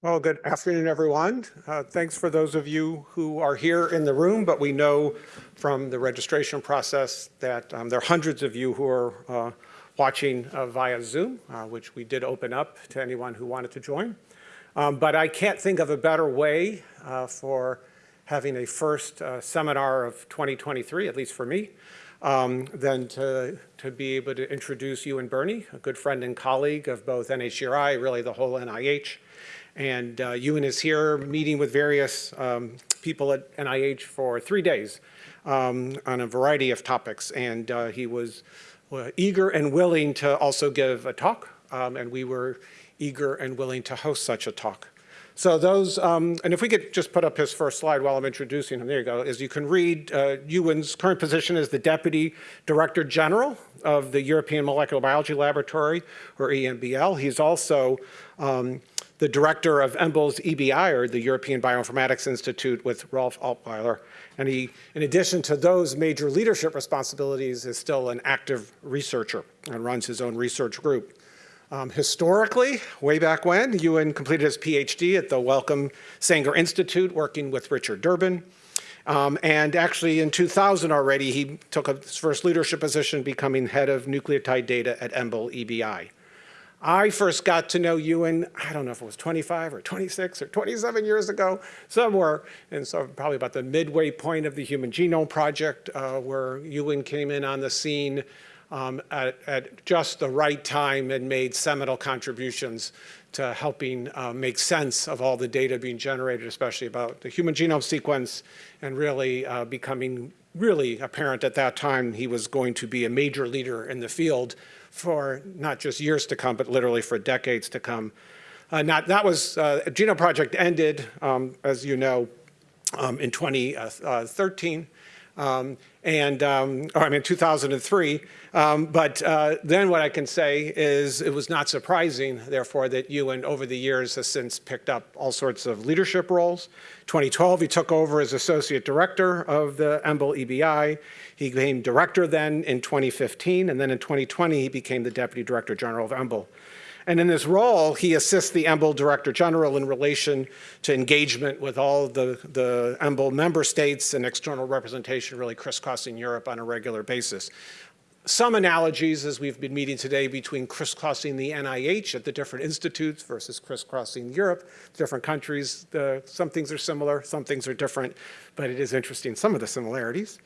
Well, good afternoon, everyone. Uh, thanks for those of you who are here in the room, but we know from the registration process that um, there are hundreds of you who are uh, watching uh, via Zoom, uh, which we did open up to anyone who wanted to join. Um, but I can't think of a better way uh, for having a first uh, seminar of 2023, at least for me, um, than to, to be able to introduce Ewan Birney, a good friend and colleague of both NHGRI, really the whole NIH, and uh, Ewan is here meeting with various um, people at NIH for three days um, on a variety of topics. And uh, he was uh, eager and willing to also give a talk. Um, and we were eager and willing to host such a talk. So those, um, and if we could just put up his first slide while I'm introducing him, there you go. As you can read, uh, Ewan's current position is the Deputy Director General of the European Molecular Biology Laboratory, or EMBL. He's also um, the director of EMBL's EBI, or the European Bioinformatics Institute with Rolf Apweiler. And he, in addition to those major leadership responsibilities, is still an active researcher and runs his own research group. Um, historically, way back when, Ewan completed his PhD at the Wellcome Sanger Institute, working with Richard Durbin. Um, and actually in 2000 already, he took his first leadership position, becoming head of nucleotide data at EMBL EBI. I first got to know Ewan, I don't know if it was 25 or 26 or 27 years ago, somewhere, and so probably about the midway point of the Human Genome Project, uh, where Ewan came in on the scene um, at, at, just the right time and made seminal contributions to helping uh, make sense of all the data being generated, especially about the human genome sequence, and really uh, becoming really apparent at that time he was going to be a major leader in the field for not just years to come, but literally for decades to come. Uh, not, that was, uh, Genome Project ended, um, as you know, um, in 2013. Um, and, um, or I mean 2003. Um, but uh, then what I can say is it was not surprising, therefore, that Ewan over the years has since picked up all sorts of leadership roles. 2012, he took over as associate director of the EMBL EBI. He became director then in 2015, and then in 2020, he became the deputy director general of EMBL. And in this role, he assists the EMBL Director General in relation to engagement with all the, the EMBL member states and external representation really crisscrossing Europe on a regular basis. Some analogies, as we've been meeting today, between crisscrossing the NIH at the different institutes versus crisscrossing Europe, different countries. Uh, some things are similar, some things are different, but it is interesting, some of the similarities.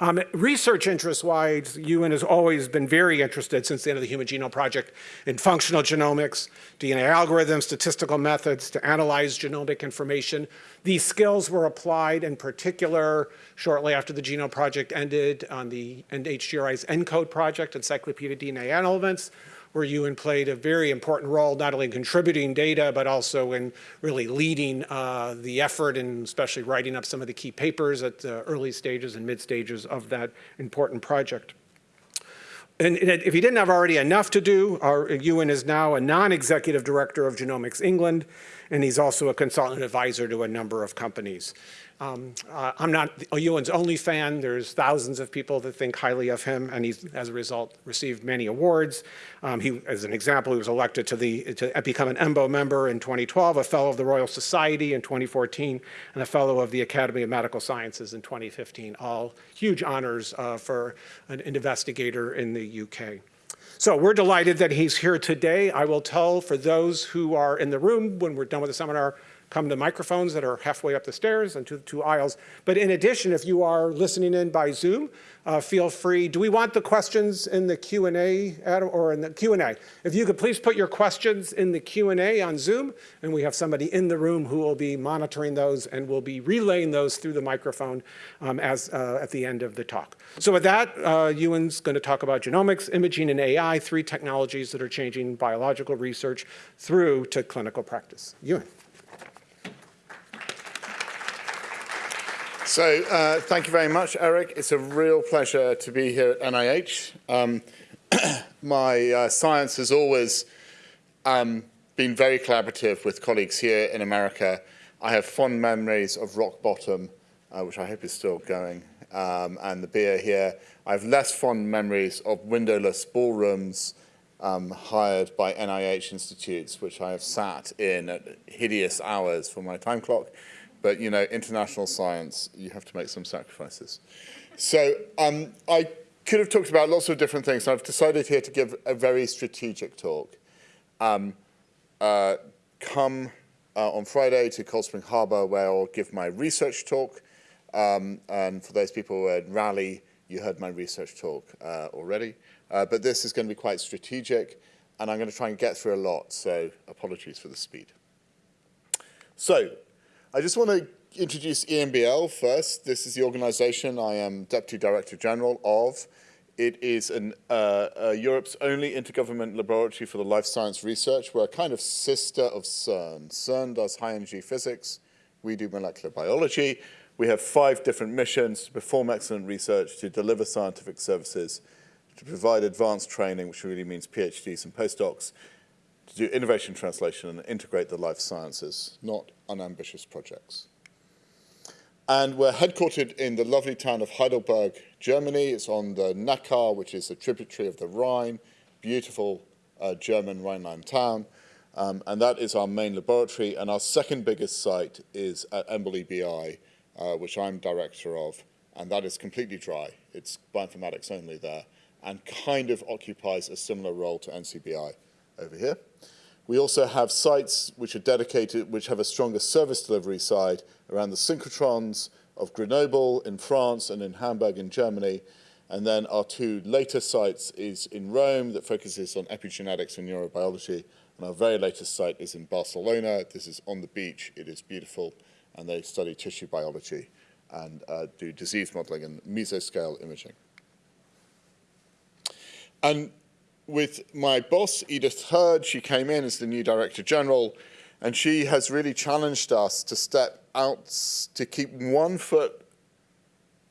Um, research interest-wise, Ewan has always been very interested since the end of the Human Genome Project in functional genomics, DNA algorithms, statistical methods to analyze genomic information. These skills were applied in particular shortly after the Genome Project ended on the NHGRI's ENCODE project, Encyclopedia DNA Elements, where Ewan played a very important role, not only in contributing data, but also in really leading uh, the effort and especially writing up some of the key papers at the early stages and mid stages of that important project. And if he didn't have already enough to do, our, Ewan is now a non-executive director of Genomics England, and he's also a consultant advisor to a number of companies. Um, uh, I'm not Ewan's only fan. There's thousands of people that think highly of him, and he's, as a result, received many awards. Um, he, as an example, he was elected to, the, to become an EMBO member in 2012, a fellow of the Royal Society in 2014, and a fellow of the Academy of Medical Sciences in 2015, all huge honors uh, for an investigator in the UK. So we're delighted that he's here today. I will tell for those who are in the room when we're done with the seminar, come to microphones that are halfway up the stairs and to the two aisles. But in addition, if you are listening in by Zoom, uh, feel free. Do we want the questions in the Q&A or in the Q&A? If you could please put your questions in the Q&A on Zoom, and we have somebody in the room who will be monitoring those and will be relaying those through the microphone um, as uh, at the end of the talk. So with that, uh, Ewan's going to talk about genomics, imaging, and AI, three technologies that are changing biological research through to clinical practice. Ewan. So uh, thank you very much, Eric. It's a real pleasure to be here at NIH. Um, my uh, science has always um, been very collaborative with colleagues here in America. I have fond memories of Rock Bottom, uh, which I hope is still going, um, and the beer here. I have less fond memories of windowless ballrooms um, hired by NIH institutes, which I have sat in at hideous hours for my time clock. But, you know, international science, you have to make some sacrifices. So um, I could have talked about lots of different things. I've decided here to give a very strategic talk. Um, uh, come uh, on Friday to Cold Spring Harbor where I'll give my research talk. Um, and for those people who at Raleigh, you heard my research talk uh, already. Uh, but this is going to be quite strategic, and I'm going to try and get through a lot, so apologies for the speed. So, I just want to introduce EMBL first. This is the organization I am Deputy Director General of. It is an, uh, uh, Europe's only intergovernment laboratory for the life science research. We're a kind of sister of CERN. CERN does high energy physics. We do molecular biology. We have five different missions to perform excellent research, to deliver scientific services, to provide advanced training, which really means PhDs and postdocs, to do innovation translation and integrate the life sciences, not unambitious projects. And we're headquartered in the lovely town of Heidelberg, Germany. It's on the Neckar, which is a tributary of the Rhine, beautiful uh, German Rhineland town. Um, and that is our main laboratory. And our second biggest site is at EMBL EBI, uh, which I'm director of. And that is completely dry. It's bioinformatics only there and kind of occupies a similar role to NCBI over here. We also have sites which are dedicated, which have a stronger service delivery side around the synchrotrons of Grenoble in France and in Hamburg in Germany. And then our two later sites is in Rome that focuses on epigenetics and neurobiology. And our very latest site is in Barcelona. This is on the beach. It is beautiful. And they study tissue biology and uh, do disease modeling and mesoscale imaging. And with my boss, Edith Heard, she came in as the new Director General, and she has really challenged us to step out, to keep one foot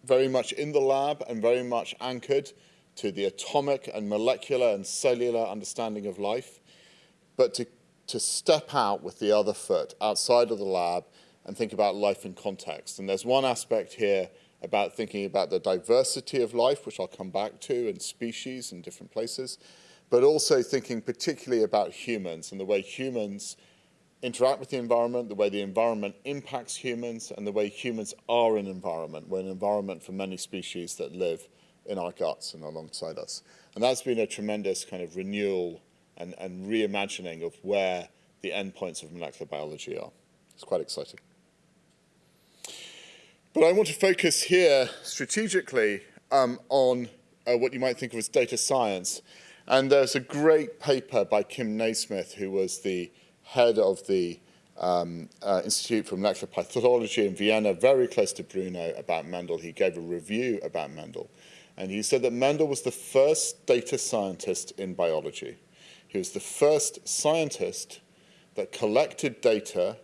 very much in the lab and very much anchored to the atomic and molecular and cellular understanding of life, but to, to step out with the other foot outside of the lab and think about life in context. And there's one aspect here about thinking about the diversity of life, which I'll come back to, and species in different places, but also thinking particularly about humans and the way humans interact with the environment, the way the environment impacts humans, and the way humans are an environment. We're an environment for many species that live in our guts and alongside us. And that's been a tremendous kind of renewal and, and reimagining of where the endpoints of molecular biology are. It's quite exciting. But I want to focus here strategically um, on uh, what you might think of as data science. And there's a great paper by Kim Nasmyth, who was the head of the um, uh, Institute for Molecular Pathology in Vienna, very close to Brno, about Mendel. He gave a review about Mendel. And he said that Mendel was the first data scientist in biology. He was the first scientist that collected data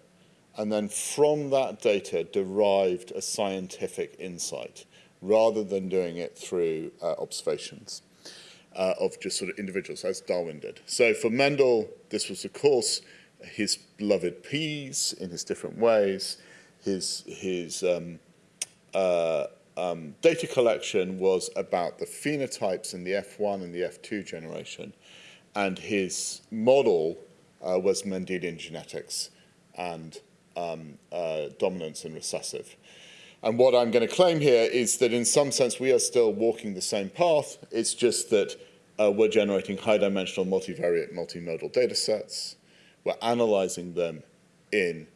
and then from that data derived a scientific insight rather than doing it through uh, observations uh, of just sort of individuals, as Darwin did. So for Mendel, this was, of course, his beloved peas in his different ways. His, his um, uh, um, data collection was about the phenotypes in the F1 and the F2 generation. And his model uh, was Mendelian genetics and um, uh, dominance and recessive. And what I'm going to claim here is that in some sense we are still walking the same path. It's just that uh, we're generating high-dimensional multivariate multimodal data sets. We're analyzing them in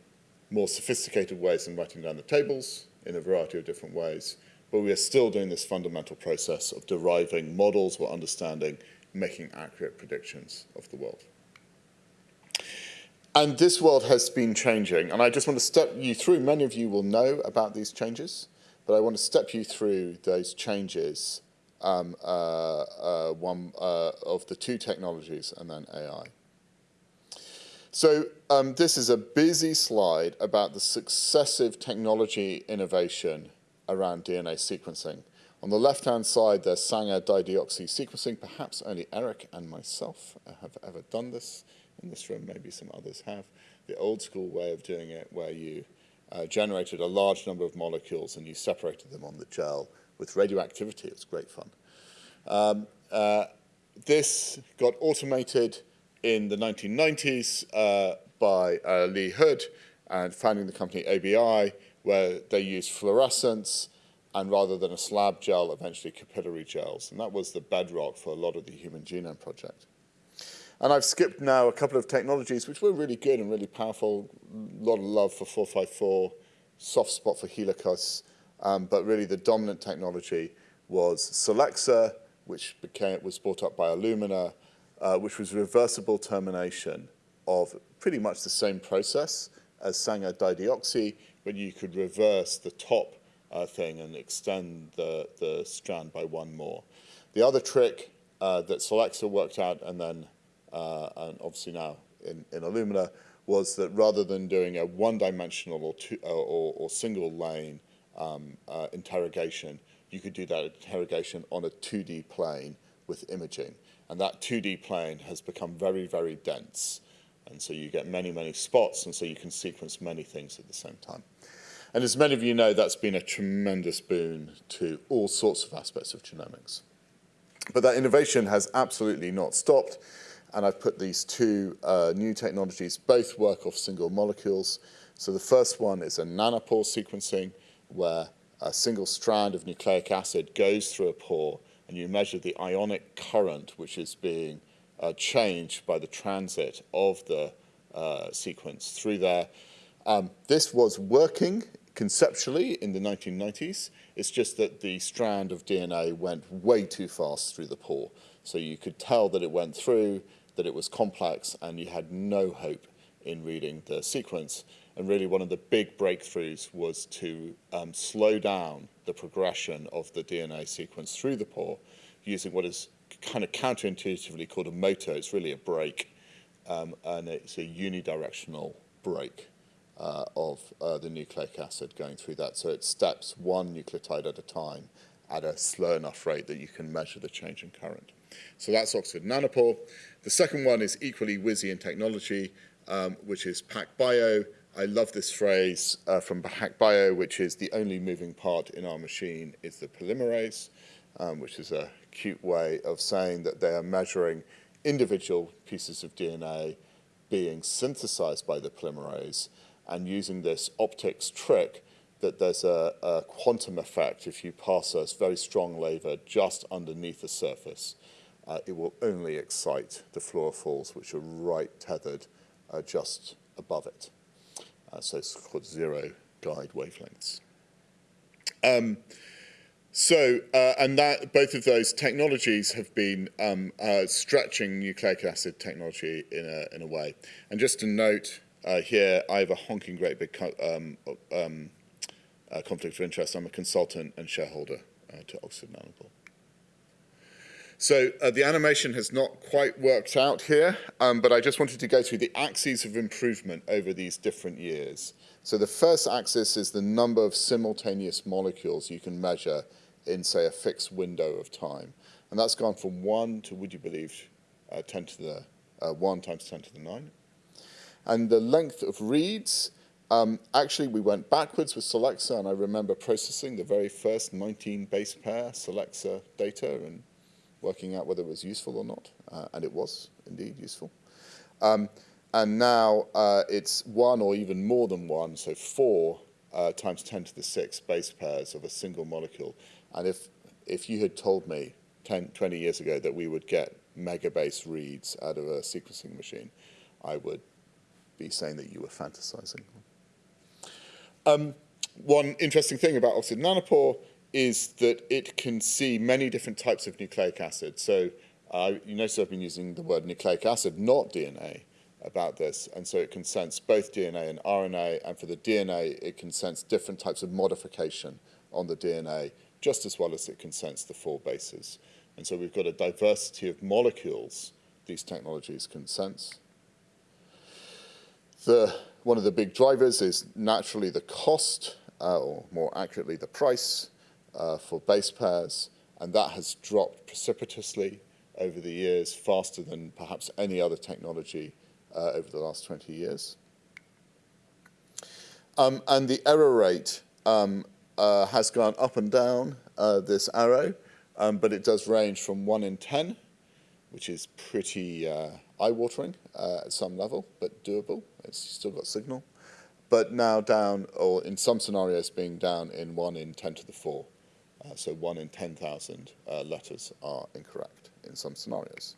more sophisticated ways than writing down the tables in a variety of different ways. But we are still doing this fundamental process of deriving models or understanding, making accurate predictions of the world. And this world has been changing, and I just want to step you through, many of you will know about these changes, but I want to step you through those changes, um, uh, uh, one uh, of the two technologies and then AI. So um, this is a busy slide about the successive technology innovation around DNA sequencing. On the left-hand side, there's Sanger dideoxy sequencing. Perhaps only Eric and myself have ever done this in this room, maybe some others have, the old school way of doing it where you uh, generated a large number of molecules and you separated them on the gel with radioactivity. It's great fun. Um, uh, this got automated in the 1990s uh, by uh, Lee Hood and founding the company ABI, where they used fluorescence and rather than a slab gel, eventually capillary gels. And that was the bedrock for a lot of the Human Genome Project. And I've skipped now a couple of technologies which were really good and really powerful. A lot of love for 454, soft spot for Helicos, um, but really the dominant technology was Solexa, which became, was brought up by Illumina, uh, which was reversible termination of pretty much the same process as Sanger dideoxy, but you could reverse the top uh, thing and extend the, the strand by one more. The other trick uh, that Solexa worked out and then, uh, and obviously now in, in Illumina, was that rather than doing a one-dimensional or, two, uh, or, or, single lane um, uh, interrogation, you could do that interrogation on a 2D plane with imaging. And that 2D plane has become very, very dense. And so you get many, many spots, and so you can sequence many things at the same time. And as many of you know, that's been a tremendous boon to all sorts of aspects of genomics. But that innovation has absolutely not stopped. And I've put these two uh, new technologies, both work off single molecules. So the first one is a nanopore sequencing, where a single strand of nucleic acid goes through a pore, and you measure the ionic current which is being uh, changed by the transit of the uh, sequence through there. Um, this was working conceptually in the 1990s. It's just that the strand of DNA went way too fast through the pore. So you could tell that it went through, that it was complex, and you had no hope in reading the sequence. And really one of the big breakthroughs was to um, slow down the progression of the DNA sequence through the pore using what is kind of counterintuitively called a motor. It's really a brake, um, and it's a unidirectional brake uh, of uh, the nucleic acid going through that. So it steps one nucleotide at a time at a slow enough rate that you can measure the change in current. So that's Oxford Nanopore. The second one is equally whizzy in technology, um, which is PacBio. I love this phrase uh, from PacBio, which is the only moving part in our machine is the polymerase, um, which is a cute way of saying that they are measuring individual pieces of DNA being synthesized by the polymerase and using this optics trick that there's a, a quantum effect if you pass a very strong laser just underneath the surface. Uh, it will only excite the fluorophores, which are right tethered uh, just above it. Uh, so it's called zero guide wavelengths. Um, so, uh, and that both of those technologies have been um, uh, stretching nucleic acid technology in a, in a way. And just to note uh, here, I have a honking great big um, um, conflict of interest. I'm a consultant and shareholder to Oxford Nanopore. So uh, the animation has not quite worked out here, um, but I just wanted to go through the axes of improvement over these different years. So the first axis is the number of simultaneous molecules you can measure in, say, a fixed window of time. And that's gone from 1 to, would you believe, uh, 10 to the uh, 1 times 10 to the 9. And the length of reads, um, actually, we went backwards with Solexa, and I remember processing the very first 19 base pair Solexa data and working out whether it was useful or not, uh, and it was indeed useful. Um, and now uh, it's one or even more than one, so four uh, times 10 to the 6 base pairs of a single molecule. And if, if you had told me 10, 20 years ago that we would get megabase reads out of a sequencing machine, I would be saying that you were fantasizing. Um, one interesting thing about Oxford Nanopore is that it can see many different types of nucleic acid. So uh, you notice I've been using the word nucleic acid, not DNA, about this. And so it can sense both DNA and RNA. And for the DNA, it can sense different types of modification on the DNA just as well as it can sense the four bases. And so we've got a diversity of molecules these technologies can sense. The, one of the big drivers is naturally the cost, uh, or more accurately, the price uh, for base pairs, and that has dropped precipitously over the years, faster than perhaps any other technology uh, over the last 20 years. Um, and the error rate um, uh, has gone up and down uh, this arrow, um, but it does range from 1 in 10 which is pretty uh, eye-watering uh, at some level, but doable. It's still got signal. But now down, or in some scenarios, being down in 1 in 10 to the 4. Uh, so 1 in 10,000 uh, letters are incorrect in some scenarios.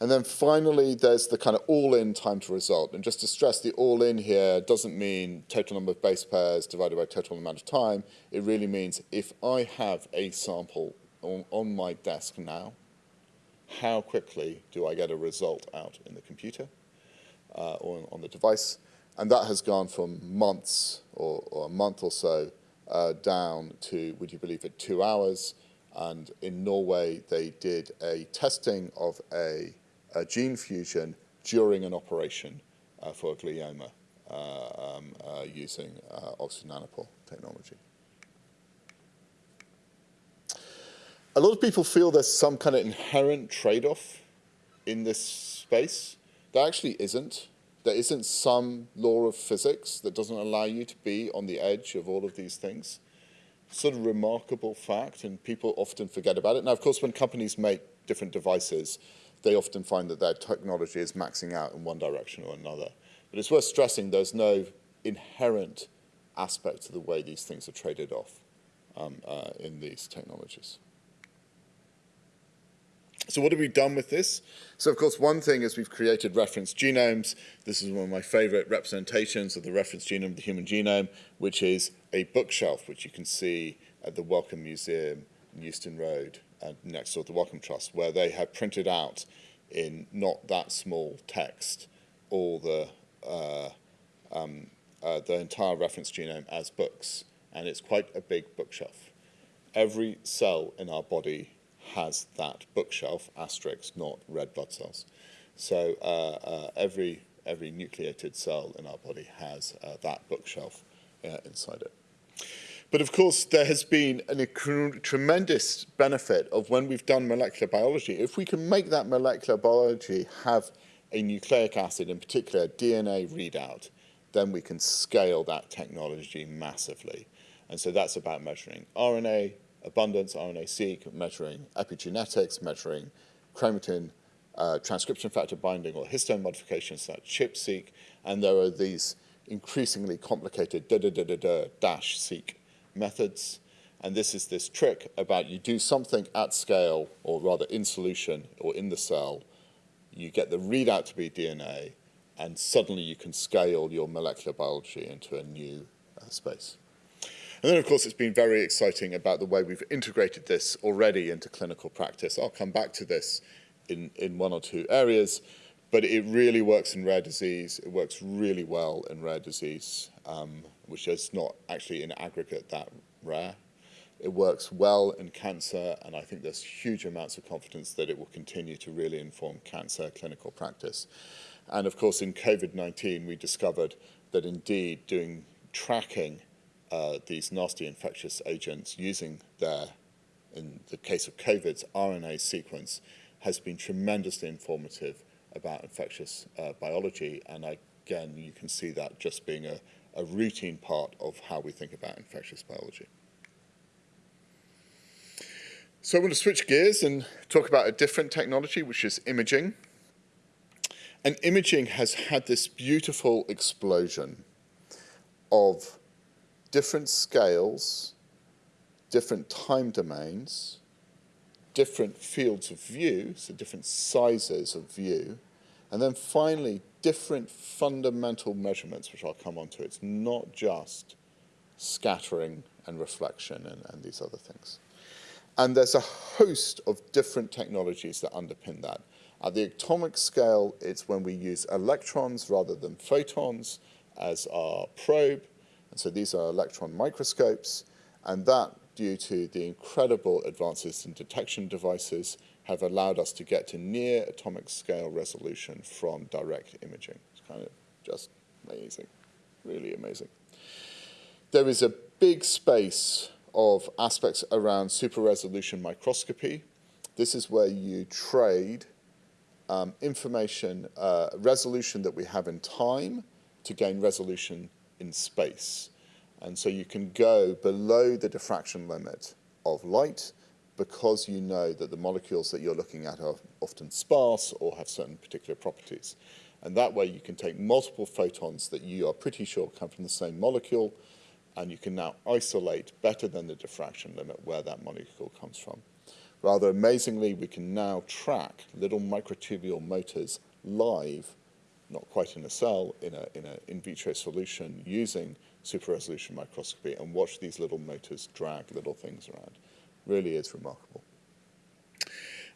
And then finally, there's the kind of all-in time to result. And just to stress, the all-in here doesn't mean total number of base pairs divided by total amount of time. It really means if I have a sample on, on my desk now, how quickly do I get a result out in the computer uh, or on the device? And that has gone from months or, or a month or so uh, down to, would you believe it, two hours. And in Norway, they did a testing of a uh, gene fusion during an operation uh, for glioma uh, um, uh, using uh, Oxford Nanopore technology. A lot of people feel there's some kind of inherent trade-off in this space. There actually isn't. There isn't some law of physics that doesn't allow you to be on the edge of all of these things. Sort of remarkable fact, and people often forget about it. Now, of course, when companies make different devices, they often find that their technology is maxing out in one direction or another. But it's worth stressing there's no inherent aspect to the way these things are traded off um, uh, in these technologies. So what have we done with this? So of course, one thing is we've created reference genomes. This is one of my favorite representations of the reference genome of the human genome, which is a bookshelf, which you can see at the Wellcome Museum in Euston Road uh, next door to the Wellcome Trust, where they have printed out in not that small text all the, uh, um, uh, the entire reference genome as books. And it's quite a big bookshelf. Every cell in our body has that bookshelf, asterisk, not red blood cells. So uh, uh, every, every nucleated cell in our body has uh, that bookshelf inside it. But of course, there has been a tremendous benefit of when we've done molecular biology. If we can make that molecular biology have a nucleic acid, in particular DNA readout, then we can scale that technology massively. And so that's about measuring RNA abundance, RNA-seq, measuring epigenetics, measuring chromatin uh, transcription factor binding or histone modifications, so ChIP-seq, and there are these increasingly complicated da da da da da dash seq methods. And this is this trick about you do something at scale, or rather in solution or in the cell, you get the readout to be DNA, and suddenly you can scale your molecular biology into a new uh, space. And then, of course, it's been very exciting about the way we've integrated this already into clinical practice. I'll come back to this in, in one or two areas, but it really works in rare disease. It works really well in rare disease, um, which is not actually in aggregate that rare. It works well in cancer, and I think there's huge amounts of confidence that it will continue to really inform cancer clinical practice. And of course, in COVID-19, we discovered that indeed doing tracking uh, these nasty infectious agents using their, in the case of COVID's RNA sequence, has been tremendously informative about infectious uh, biology. And again, you can see that just being a, a routine part of how we think about infectious biology. So I want to switch gears and talk about a different technology, which is imaging. And imaging has had this beautiful explosion of different scales, different time domains, different fields of view, so different sizes of view, and then finally, different fundamental measurements, which I'll come on to. It's not just scattering and reflection and, and these other things. And there's a host of different technologies that underpin that. At the atomic scale, it's when we use electrons rather than photons as our probe. So these are electron microscopes, and that, due to the incredible advances in detection devices, have allowed us to get to near atomic scale resolution from direct imaging. It's kind of just amazing, really amazing. There is a big space of aspects around super resolution microscopy. This is where you trade um, information, uh, resolution that we have in time to gain resolution in space. And so you can go below the diffraction limit of light because you know that the molecules that you're looking at are often sparse or have certain particular properties. And that way you can take multiple photons that you are pretty sure come from the same molecule, and you can now isolate better than the diffraction limit where that molecule comes from. Rather amazingly, we can now track little microtubule motors live, not quite in a cell, in an in, a in vitro solution using super resolution microscopy and watch these little motors drag little things around. Really is remarkable.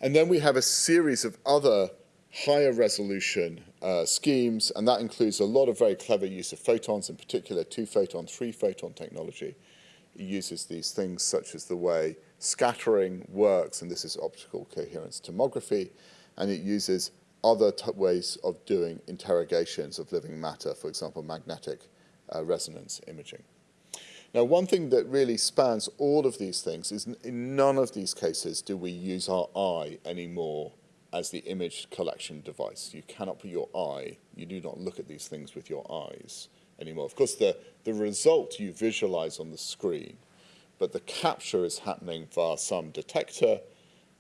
And then we have a series of other higher resolution uh, schemes, and that includes a lot of very clever use of photons, in particular two photon, three photon technology. It uses these things such as the way scattering works, and this is optical coherence tomography, and it uses other ways of doing interrogations of living matter, for example, magnetic uh, resonance imaging. Now, one thing that really spans all of these things is in none of these cases do we use our eye anymore as the image collection device. You cannot put your eye, you do not look at these things with your eyes anymore. Of course, the, the result you visualize on the screen, but the capture is happening via some detector,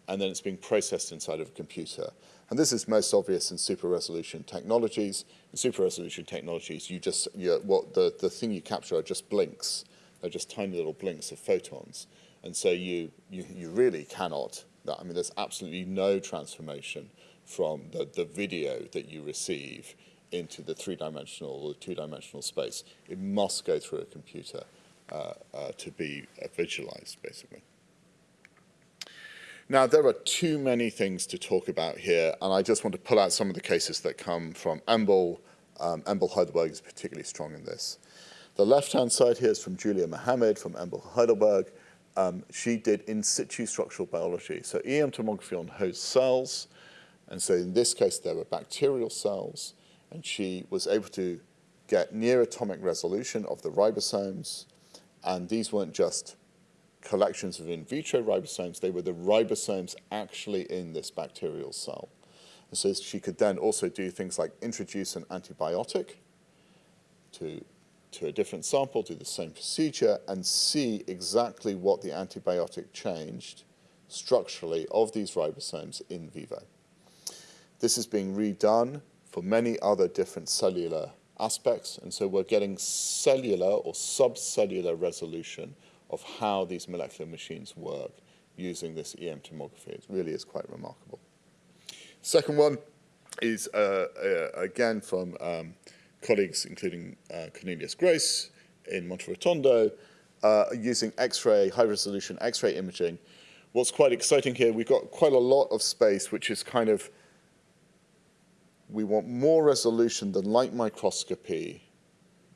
and then it's being processed inside of a computer. And this is most obvious in super resolution technologies. In super resolution technologies, you just, you, what the, the thing you capture are just blinks. They're just tiny little blinks of photons. And so you, you, you really cannot, I mean, there's absolutely no transformation from the, the video that you receive into the three-dimensional or two-dimensional space. It must go through a computer uh, uh, to be uh, visualized, basically. Now, there are too many things to talk about here, and I just want to pull out some of the cases that come from EMBL. Um, Heidelberg is particularly strong in this. The left-hand side here is from Julia Mahamid from EMBL Heidelberg. Um, she did in situ structural biology, so EM tomography on host cells, and so in this case there were bacterial cells, and she was able to get near atomic resolution of the ribosomes, and these weren't just collections of in vitro ribosomes, they were the ribosomes actually in this bacterial cell. And so she could then also do things like introduce an antibiotic to, to a different sample, do the same procedure, and see exactly what the antibiotic changed structurally of these ribosomes in vivo. This is being redone for many other different cellular aspects, and so we're getting cellular or subcellular resolution of how these molecular machines work using this EM tomography. It really is quite remarkable. Second one is, uh, uh, again, from um, colleagues including uh, Cornelius Gross in Monterotondo, uh, using X-ray, high-resolution X-ray imaging. What's quite exciting here, we've got quite a lot of space, which is kind of, we want more resolution than light microscopy,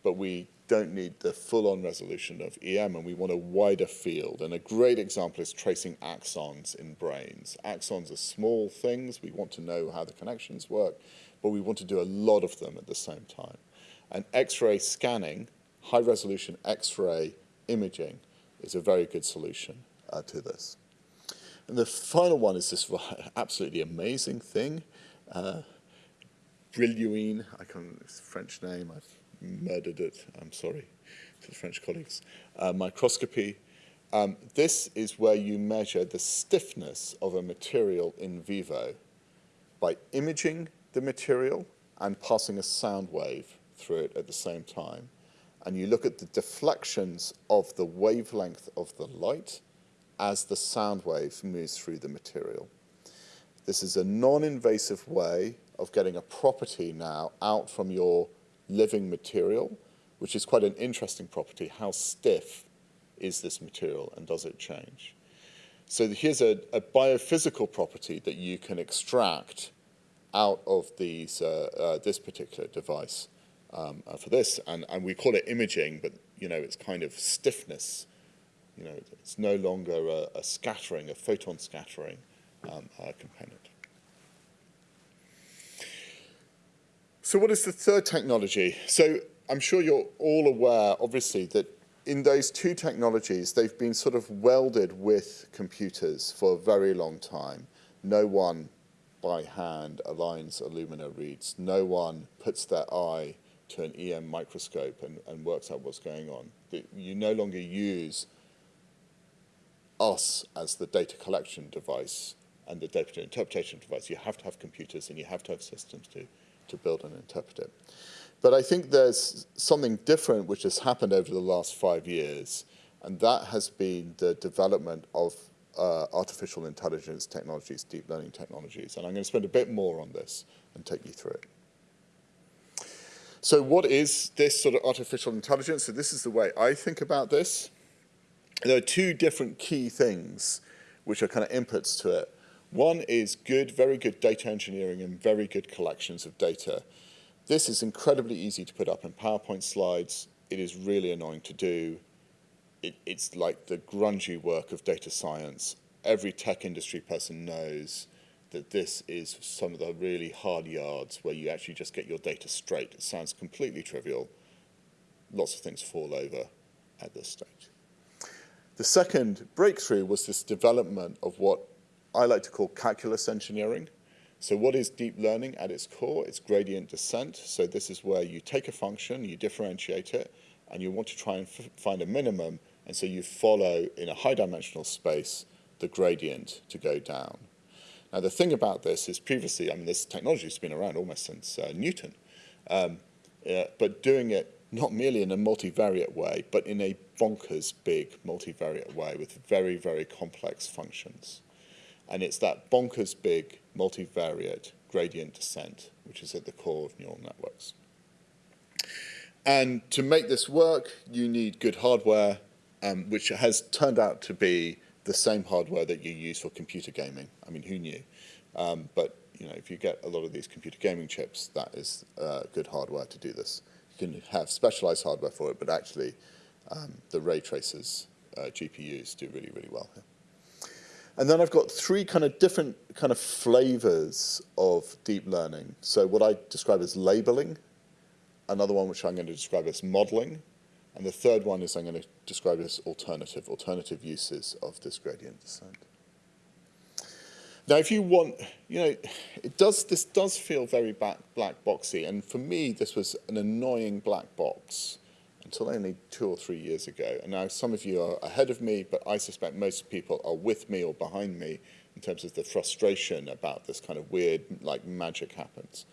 but we don't need the full-on resolution of EM and we want a wider field. And a great example is tracing axons in brains. Axons are small things. We want to know how the connections work, but we want to do a lot of them at the same time. And X-ray scanning, high-resolution X-ray imaging is a very good solution uh, to this. And the final one is this absolutely amazing thing, uh, I can't, it's French name, I've murdered it, I'm sorry to the French colleagues, uh, microscopy. Um, this is where you measure the stiffness of a material in vivo by imaging the material and passing a sound wave through it at the same time. And you look at the deflections of the wavelength of the light as the sound wave moves through the material. This is a non-invasive way of getting a property now out from your living material, which is quite an interesting property. How stiff is this material and does it change? So here's a, a biophysical property that you can extract out of these, uh, uh, this particular device um, uh, for this, and, and we call it imaging, but you know it's kind of stiffness. You know, it's no longer a, a scattering, a photon scattering um, uh, component. So what is the third technology? So I'm sure you're all aware, obviously, that in those two technologies, they've been sort of welded with computers for a very long time. No one by hand aligns Illumina reads. No one puts their eye to an EM microscope and, and works out what's going on. You no longer use us as the data collection device and the data interpretation device. You have to have computers and you have to have systems to, to build and interpret it. But I think there's something different which has happened over the last five years, and that has been the development of uh, artificial intelligence technologies, deep learning technologies. And I'm going to spend a bit more on this and take you through it. So what is this sort of artificial intelligence? So this is the way I think about this. There are two different key things which are kind of inputs to it. One is good, very good data engineering and very good collections of data. This is incredibly easy to put up in PowerPoint slides. It is really annoying to do. It, it's like the grungy work of data science. Every tech industry person knows that this is some of the really hard yards where you actually just get your data straight. It sounds completely trivial. Lots of things fall over at this stage. The second breakthrough was this development of what I like to call calculus engineering. So what is deep learning at its core? It's gradient descent. So this is where you take a function, you differentiate it, and you want to try and find a minimum, and so you follow in a high dimensional space the gradient to go down. Now the thing about this is previously, I mean this technology has been around almost since uh, Newton, um, uh, but doing it not merely in a multivariate way, but in a bonkers big multivariate way with very, very complex functions. And it's that bonkers big multivariate gradient descent, which is at the core of neural networks. And to make this work, you need good hardware, um, which has turned out to be the same hardware that you use for computer gaming. I mean, who knew? Um, but you know, if you get a lot of these computer gaming chips, that is uh, good hardware to do this. You can have specialized hardware for it, but actually um, the ray tracers uh, GPUs do really, really well here. And then I've got three kind of different kind of flavors of deep learning. So what I describe as labeling, another one which I'm going to describe as modeling, and the third one is I'm going to describe as alternative, alternative uses of this gradient descent. Now, if you want, you know, it does, this does feel very black, black boxy, and for me, this was an annoying black box until only two or three years ago. And now some of you are ahead of me, but I suspect most people are with me or behind me in terms of the frustration about this kind of weird, like magic happens.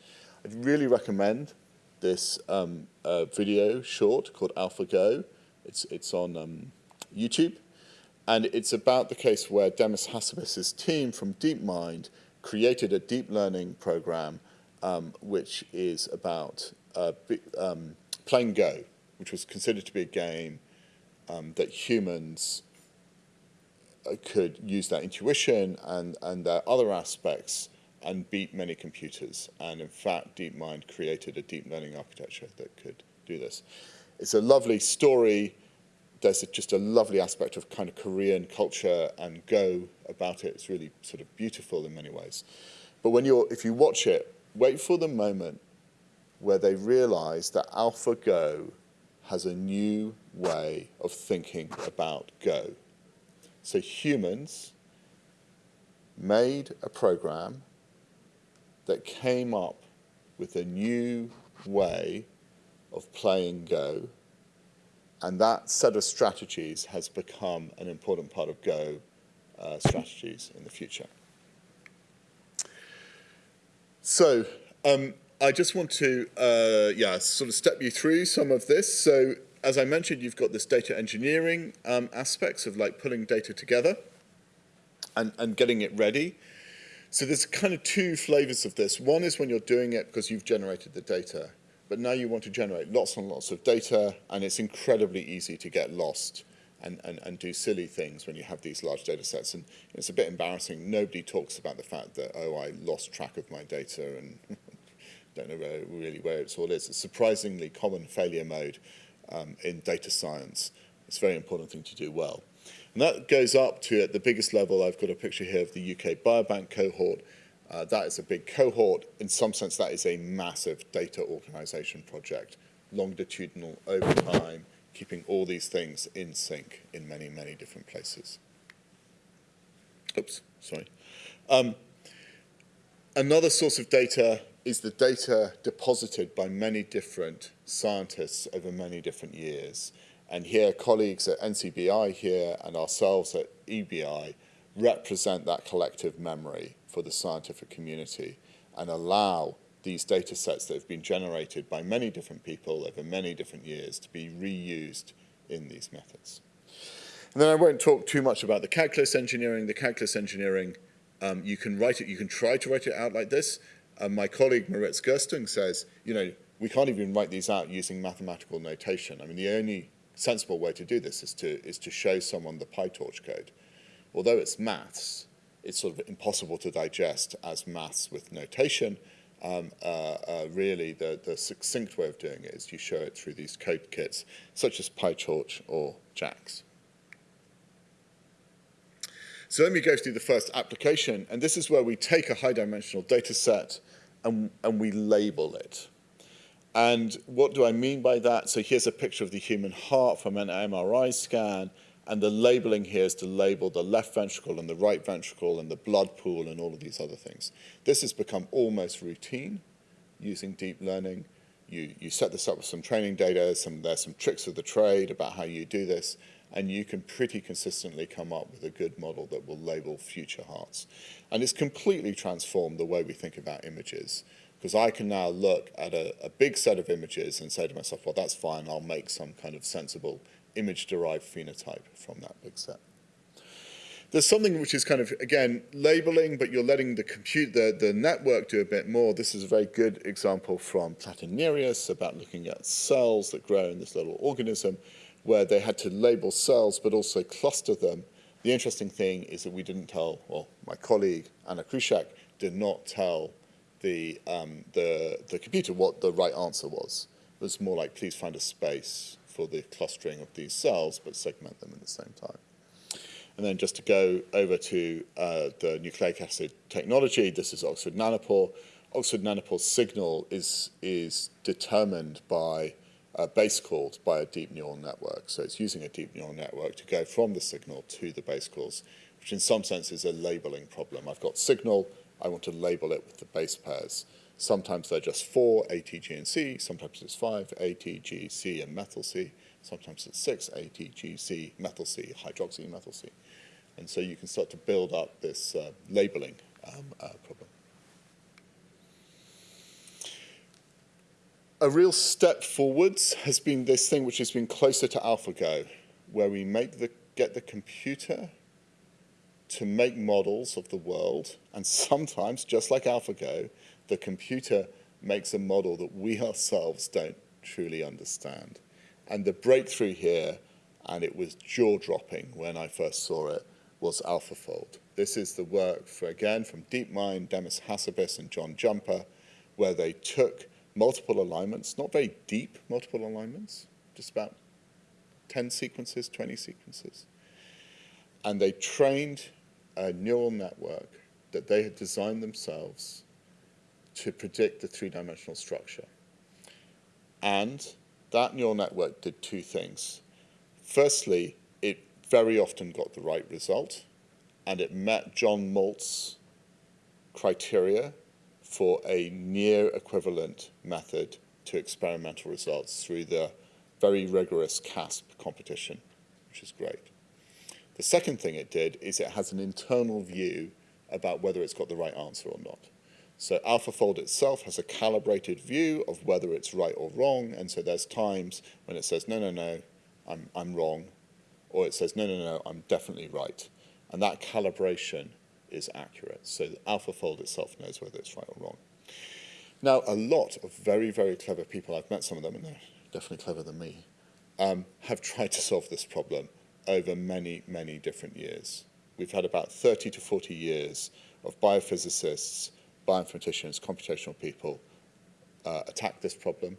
I'd really recommend this um, uh, video short called AlphaGo. It's, it's on um, YouTube. And it's about the case where Demis Hassabis's team from DeepMind created a deep learning program um, which is about uh, um, playing Go which was considered to be a game um, that humans uh, could use their intuition and, and their other aspects and beat many computers. And in fact, DeepMind created a deep learning architecture that could do this. It's a lovely story. There's a, just a lovely aspect of kind of Korean culture and Go about it. It's really sort of beautiful in many ways. But when you're, if you watch it, wait for the moment where they realize that AlphaGo has a new way of thinking about Go. So humans made a program that came up with a new way of playing Go, and that set of strategies has become an important part of Go uh, strategies in the future. So um, I just want to, uh, yeah, sort of step you through some of this. So as I mentioned, you've got this data engineering um, aspects of like pulling data together and, and getting it ready. So there's kind of two flavors of this. One is when you're doing it because you've generated the data, but now you want to generate lots and lots of data, and it's incredibly easy to get lost and, and, and do silly things when you have these large data sets. And it's a bit embarrassing. Nobody talks about the fact that, oh, I lost track of my data and don't know where, really where it's all is. It's a surprisingly common failure mode um, in data science. It's a very important thing to do well. And that goes up to, at the biggest level, I've got a picture here of the UK Biobank cohort. Uh, that is a big cohort. In some sense, that is a massive data organization project, longitudinal over time, keeping all these things in sync in many, many different places. Oops, sorry. Um, another source of data is the data deposited by many different scientists over many different years. And here, colleagues at NCBI here and ourselves at EBI represent that collective memory for the scientific community and allow these data sets that have been generated by many different people over many different years to be reused in these methods. And then I won't talk too much about the calculus engineering. The calculus engineering, um, you can write it, you can try to write it out like this. Um, my colleague Moritz Gerstung says, you know, we can't even write these out using mathematical notation. I mean, the only sensible way to do this is to, is to show someone the PyTorch code. Although it's maths, it's sort of impossible to digest as maths with notation. Um, uh, uh, really, the, the succinct way of doing it is you show it through these code kits, such as PyTorch or JAX. So let me go through the first application, and this is where we take a high-dimensional data set and, and we label it. And what do I mean by that? So here's a picture of the human heart from an MRI scan, and the labeling here is to label the left ventricle and the right ventricle and the blood pool and all of these other things. This has become almost routine using deep learning. You, you set this up with some training data, some, there's some tricks of the trade about how you do this, and you can pretty consistently come up with a good model that will label future hearts. And it's completely transformed the way we think about images because I can now look at a, a, big set of images and say to myself, well, that's fine, I'll make some kind of sensible image-derived phenotype from that big set. There's something which is kind of, again, labeling, but you're letting the compute, the, the network do a bit more. This is a very good example from Platynereis about looking at cells that grow in this little organism, where they had to label cells, but also cluster them. The interesting thing is that we didn't tell, well, my colleague, Anna Kreshuk, did not tell the, um, the, the computer what the right answer was. It was more like, please find a space for the clustering of these cells, but segment them at the same time. And then just to go over to uh, the nucleic acid technology, this is Oxford Nanopore. Oxford Nanopore's signal is, is determined by uh, base calls by a deep neural network. So it's using a deep neural network to go from the signal to the base calls, which in some sense is a labeling problem. I've got signal, I want to label it with the base pairs. Sometimes they're just four, A, T, G, and C. Sometimes it's five, A, T, G, C, and methyl C. Sometimes it's six, A, T, G, C, methyl C, hydroxy, methyl C. And so you can start to build up this uh, labeling um, uh, problem. A real step forwards has been this thing which has been closer to AlphaGo, where we make the, get the computer to make models of the world, and sometimes, just like AlphaGo, the computer makes a model that we ourselves don't truly understand. And the breakthrough here, and it was jaw-dropping when I first saw it, was AlphaFold. This is the work, for, again, from DeepMind, Demis Hassabis, and John Jumper, where they took multiple alignments, not very deep multiple alignments, just about 10 sequences, 20 sequences, and they trained a neural network that they had designed themselves to predict the three-dimensional structure. And that neural network did two things. Firstly, it very often got the right result, and it met John Moult's criteria for a near equivalent method to experimental results through the very rigorous CASP competition, which is great. The second thing it did is it has an internal view about whether it's got the right answer or not. So AlphaFold itself has a calibrated view of whether it's right or wrong, and so there's times when it says, no, no, no, I'm, I'm wrong, or it says, no, no, no, I'm definitely right. And that calibration is accurate. So AlphaFold itself knows whether it's right or wrong. Now, a lot of very, very clever people, I've met some of them, and they're definitely clever than me, um, have tried to solve this problem over many, many different years. We've had about 30 to 40 years of biophysicists, bioinformaticians, computational people uh, attack this problem,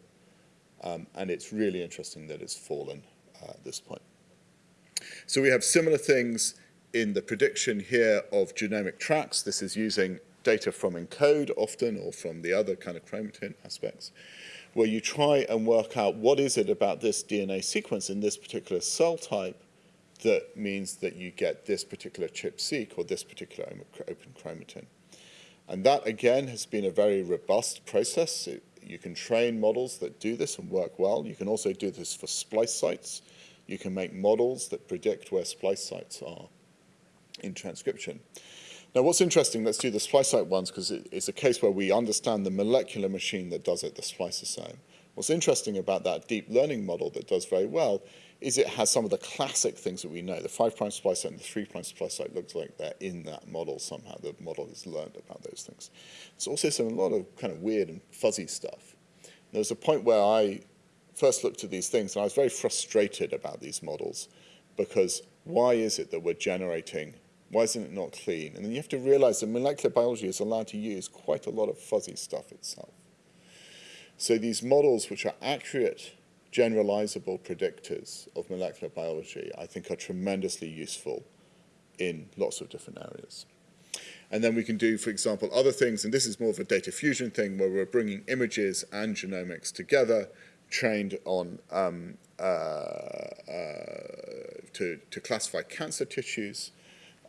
um, and it's really interesting that it's fallen uh, at this point. So we have similar things in the prediction here of genomic tracks. This is using data from ENCODE often, or from the other kind of chromatin aspects, where you try and work out what is it about this DNA sequence in this particular cell type that means that you get this particular ChIP-seq or this particular open chromatin. And that, again, has been a very robust process. It, you can train models that do this and work well. You can also do this for splice sites. you can make models that predict where splice sites are in transcription. Now, what's interesting, let's do the splice site ones because it, it's a case where we understand the molecular machine that does it, the spliceosome. What's interesting about that deep learning model that does very well is it has some of the classic things that we know. The 5' splice site and the 3' splice site looks like they're in that model somehow. The model has learned about those things. There's also some, a lot of kind of weird and fuzzy stuff. There was a point where I first looked at these things and I was very frustrated about these models because why is it that we're generating, why isn't it not clean? And then you have to realize that molecular biology is allowed to use quite a lot of fuzzy stuff itself. So these models, which are accurate, generalizable predictors of molecular biology, I think are tremendously useful in lots of different areas. And then we can do, for example, other things, and this is more of a data fusion thing where we're bringing images and genomics together, trained on um, uh, uh, to, to classify cancer tissues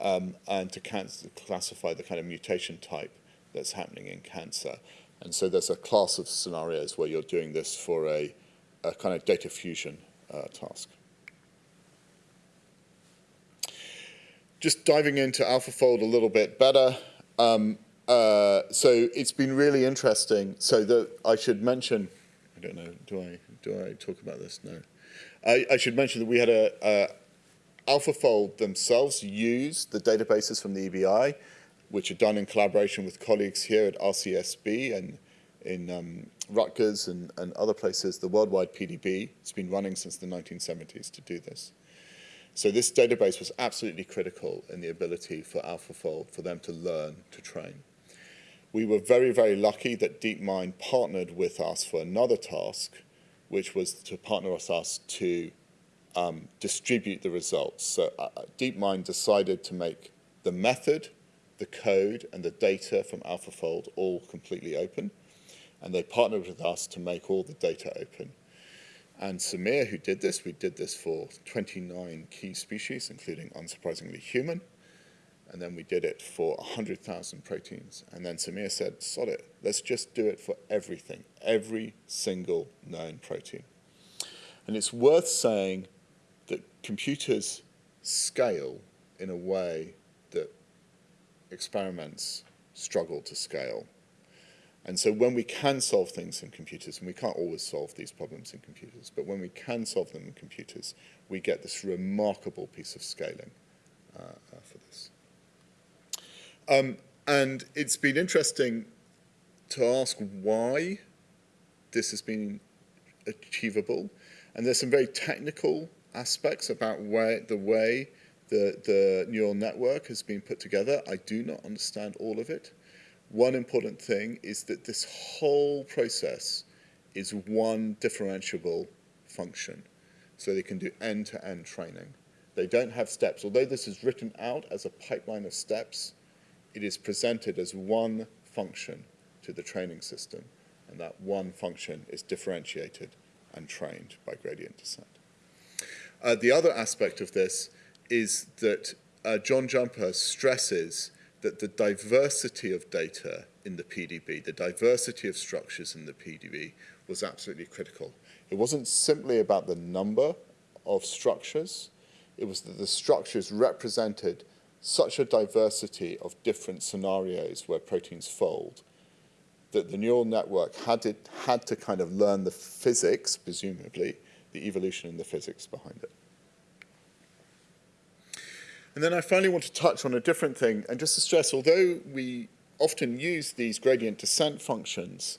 um, and to cancer, classify the kind of mutation type that's happening in cancer. And so there's a class of scenarios where you're doing this for a, a kind of data fusion uh, task. Just diving into AlphaFold a little bit better. Um, uh, so it's been really interesting. So that I should mention, I don't know, do I do I talk about this? No. I, I should mention that we had a, a AlphaFold themselves use the databases from the EBI which are done in collaboration with colleagues here at RCSB and in um, Rutgers and, and other places, the worldwide PDB. It's been running since the 1970s to do this. So this database was absolutely critical in the ability for AlphaFold, for them to learn, to train. We were very, very lucky that DeepMind partnered with us for another task, which was to partner us to um, distribute the results. So uh, DeepMind decided to make the method the code and the data from AlphaFold all completely open. And they partnered with us to make all the data open. And Samir, who did this, we did this for 29 key species, including, unsurprisingly, human. And then we did it for 100,000 proteins. And then Samir said, sod it, let's just do it for everything, every single known protein. And it's worth saying computers scale in a way that experiments struggle to scale. And so when we can solve things in computers, and we can't always solve these problems in computers, but when we can solve them in computers, we get this remarkable piece of scaling uh, uh, for this. Um, and it's been interesting to ask why this has been achievable. And there's some very technical aspects about where, the way the, the neural network has been put together. I do not understand all of it. One important thing is that this whole process is one differentiable function. So they can do end-to-end -end training. They don't have steps. Although this is written out as a pipeline of steps, it is presented as one function to the training system. And that one function is differentiated and trained by gradient descent. Uh, the other aspect of this is that uh, John Jumper stresses that the diversity of data in the PDB, the diversity of structures in the PDB was absolutely critical. It wasn't simply about the number of structures, it was that the structures represented such a diversity of different scenarios where proteins fold that the neural network had, it, had to kind of learn the physics, presumably, the evolution and the physics behind it. And then I finally want to touch on a different thing, and just to stress, although we often use these gradient descent functions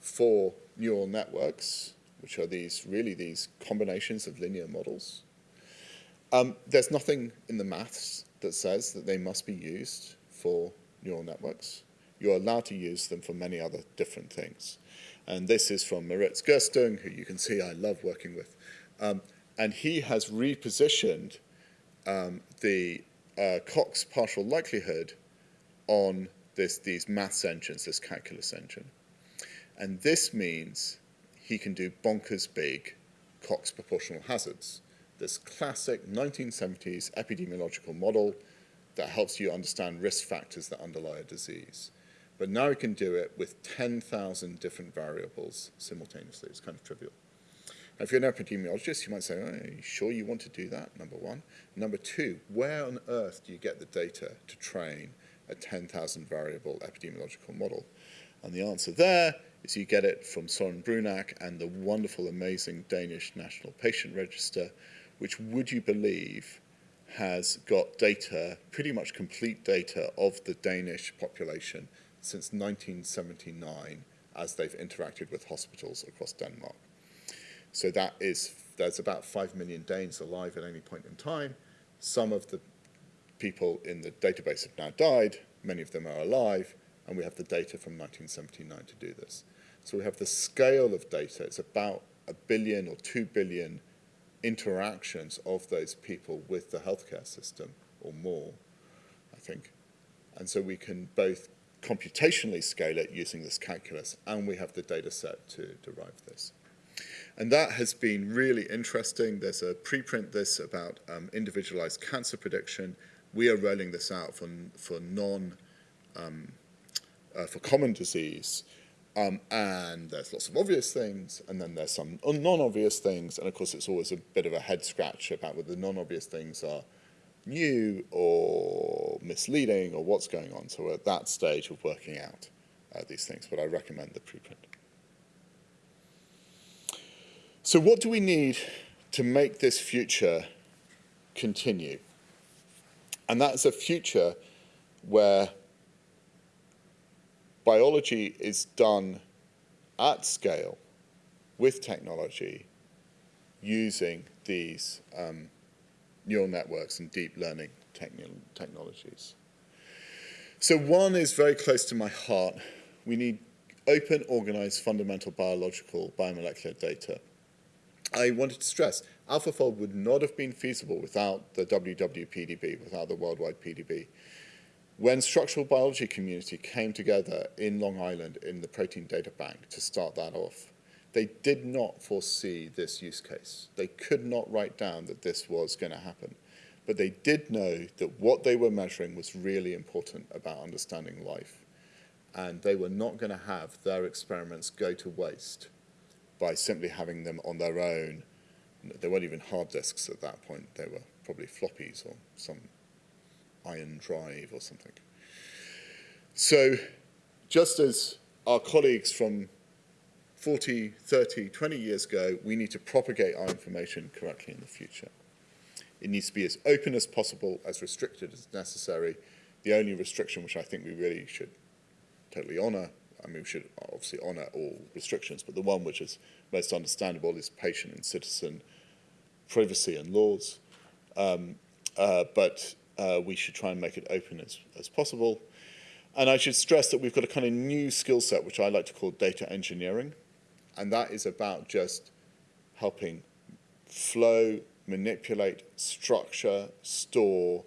for neural networks, which are these really these combinations of linear models, um, there's nothing in the maths that says that they must be used for neural networks. You're allowed to use them for many other different things. And this is from Moritz Gerstung, who you can see I love working with. Um, and he has repositioned um, the uh, Cox partial likelihood on this, these maths engines, this calculus engine. And this means he can do bonkers big Cox proportional hazards. This classic 1970s epidemiological model that helps you understand risk factors that underlie a disease. But now he can do it with 10,000 different variables simultaneously. It's kind of trivial. If you're an epidemiologist, you might say, oh, are you sure you want to do that, number one? Number two, where on earth do you get the data to train a 10,000 variable epidemiological model? And the answer there is you get it from Søren Brunak and the wonderful, amazing Danish National Patient Register, which, would you believe, has got data, pretty much complete data of the Danish population since 1979 as they've interacted with hospitals across Denmark. So that is, there's about 5 million Danes alive at any point in time. Some of the people in the database have now died, many of them are alive, and we have the data from 1979 to do this. So we have the scale of data, it's about a billion or two billion interactions of those people with the healthcare system, or more, I think. And so we can both computationally scale it using this calculus, and we have the data set to derive this. And that has been really interesting. There's a preprint this about um, individualized cancer prediction. We are rolling this out for, for non, um, uh, for common disease. Um, and there's lots of obvious things, and then there's some non-obvious things, and of course it's always a bit of a head scratch about whether the non-obvious things are new or misleading or what's going on. So we're at that stage of working out uh, these things, but I recommend the preprint. So what do we need to make this future continue? And that's a future where biology is done at scale with technology using these um, neural networks and deep learning techn technologies. So one is very close to my heart. We need open, organized, fundamental biological biomolecular data. I wanted to stress, AlphaFold would not have been feasible without the WWPDB, without the worldwide PDB. When structural biology community came together in Long Island in the Protein Data Bank to start that off, they did not foresee this use case. They could not write down that this was going to happen. But they did know that what they were measuring was really important about understanding life. And they were not going to have their experiments go to waste by simply having them on their own. They weren't even hard disks at that point. They were probably floppies or some iron drive or something. So just as our colleagues from 40, 30, 20 years ago, we need to propagate our information correctly in the future. It needs to be as open as possible, as restricted as necessary. The only restriction which I think we really should totally honour, I mean, we should obviously honour all restrictions, but the one which is most understandable is patient and citizen privacy and laws. Um, uh, but uh, we should try and make it open as, as possible. And I should stress that we've got a kind of new skill set, which I like to call data engineering. And that is about just helping flow, manipulate, structure, store,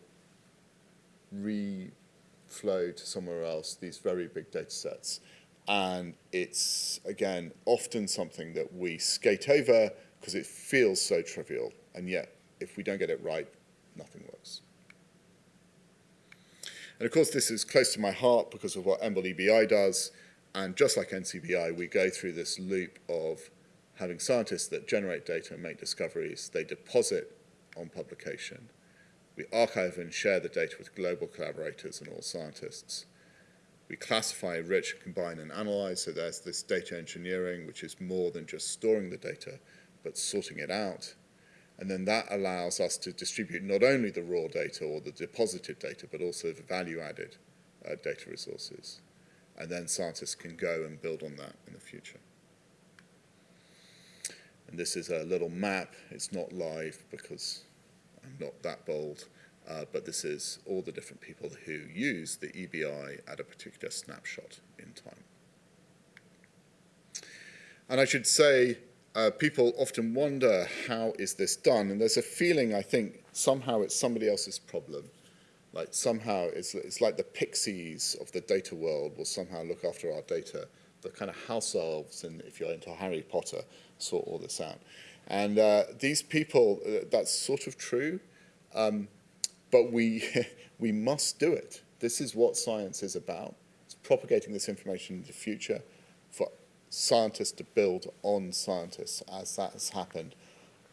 reflow to somewhere else these very big data sets. And it's, again, often something that we skate over because it feels so trivial. And yet, if we don't get it right, nothing works. And of course, this is close to my heart because of what EMBL EBI does. And just like NCBI, we go through this loop of having scientists that generate data and make discoveries. They deposit on publication. We archive and share the data with global collaborators and all scientists. We classify, enrich, combine, and analyze. So there's this data engineering, which is more than just storing the data, but sorting it out. And then that allows us to distribute not only the raw data or the deposited data, but also the value-added uh, data resources and then scientists can go and build on that in the future. And this is a little map. It's not live because I'm not that bold, uh, but this is all the different people who use the EBI at a particular snapshot in time. And I should say, uh, people often wonder, how is this done? And there's a feeling, I think, somehow it's somebody else's problem like somehow it's, it's like the pixies of the data world will somehow look after our data. The kind of house elves, and if you're into Harry Potter, sort all this out. And uh, these people, uh, that's sort of true, um, but we, we must do it. This is what science is about. It's propagating this information in the future for scientists to build on scientists, as that has happened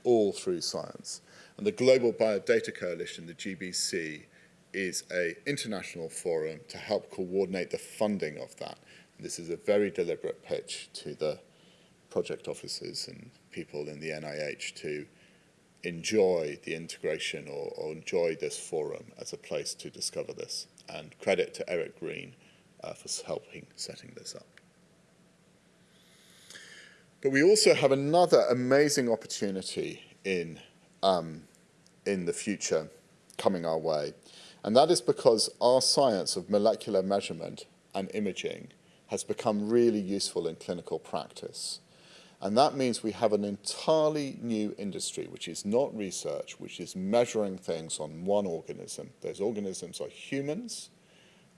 all through science. And the Global Biodata Coalition, the GBC, is a international forum to help coordinate the funding of that. This is a very deliberate pitch to the project officers and people in the NIH to enjoy the integration or, or enjoy this forum as a place to discover this. And credit to Eric Green uh, for helping setting this up. But we also have another amazing opportunity in, um, in the future coming our way. And that is because our science of molecular measurement and imaging has become really useful in clinical practice. And that means we have an entirely new industry, which is not research, which is measuring things on one organism. Those organisms are humans,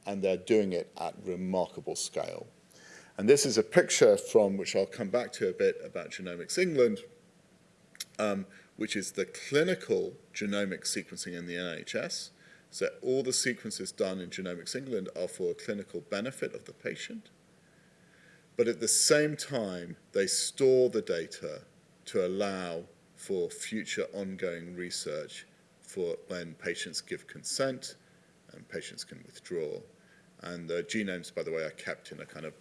and they're doing it at remarkable scale. And this is a picture from, which I'll come back to a bit, about Genomics England, um, which is the clinical genomic sequencing in the NHS. So all the sequences done in Genomics England are for clinical benefit of the patient, but at the same time, they store the data to allow for future ongoing research for when patients give consent and patients can withdraw. And the genomes, by the way, are kept in a kind of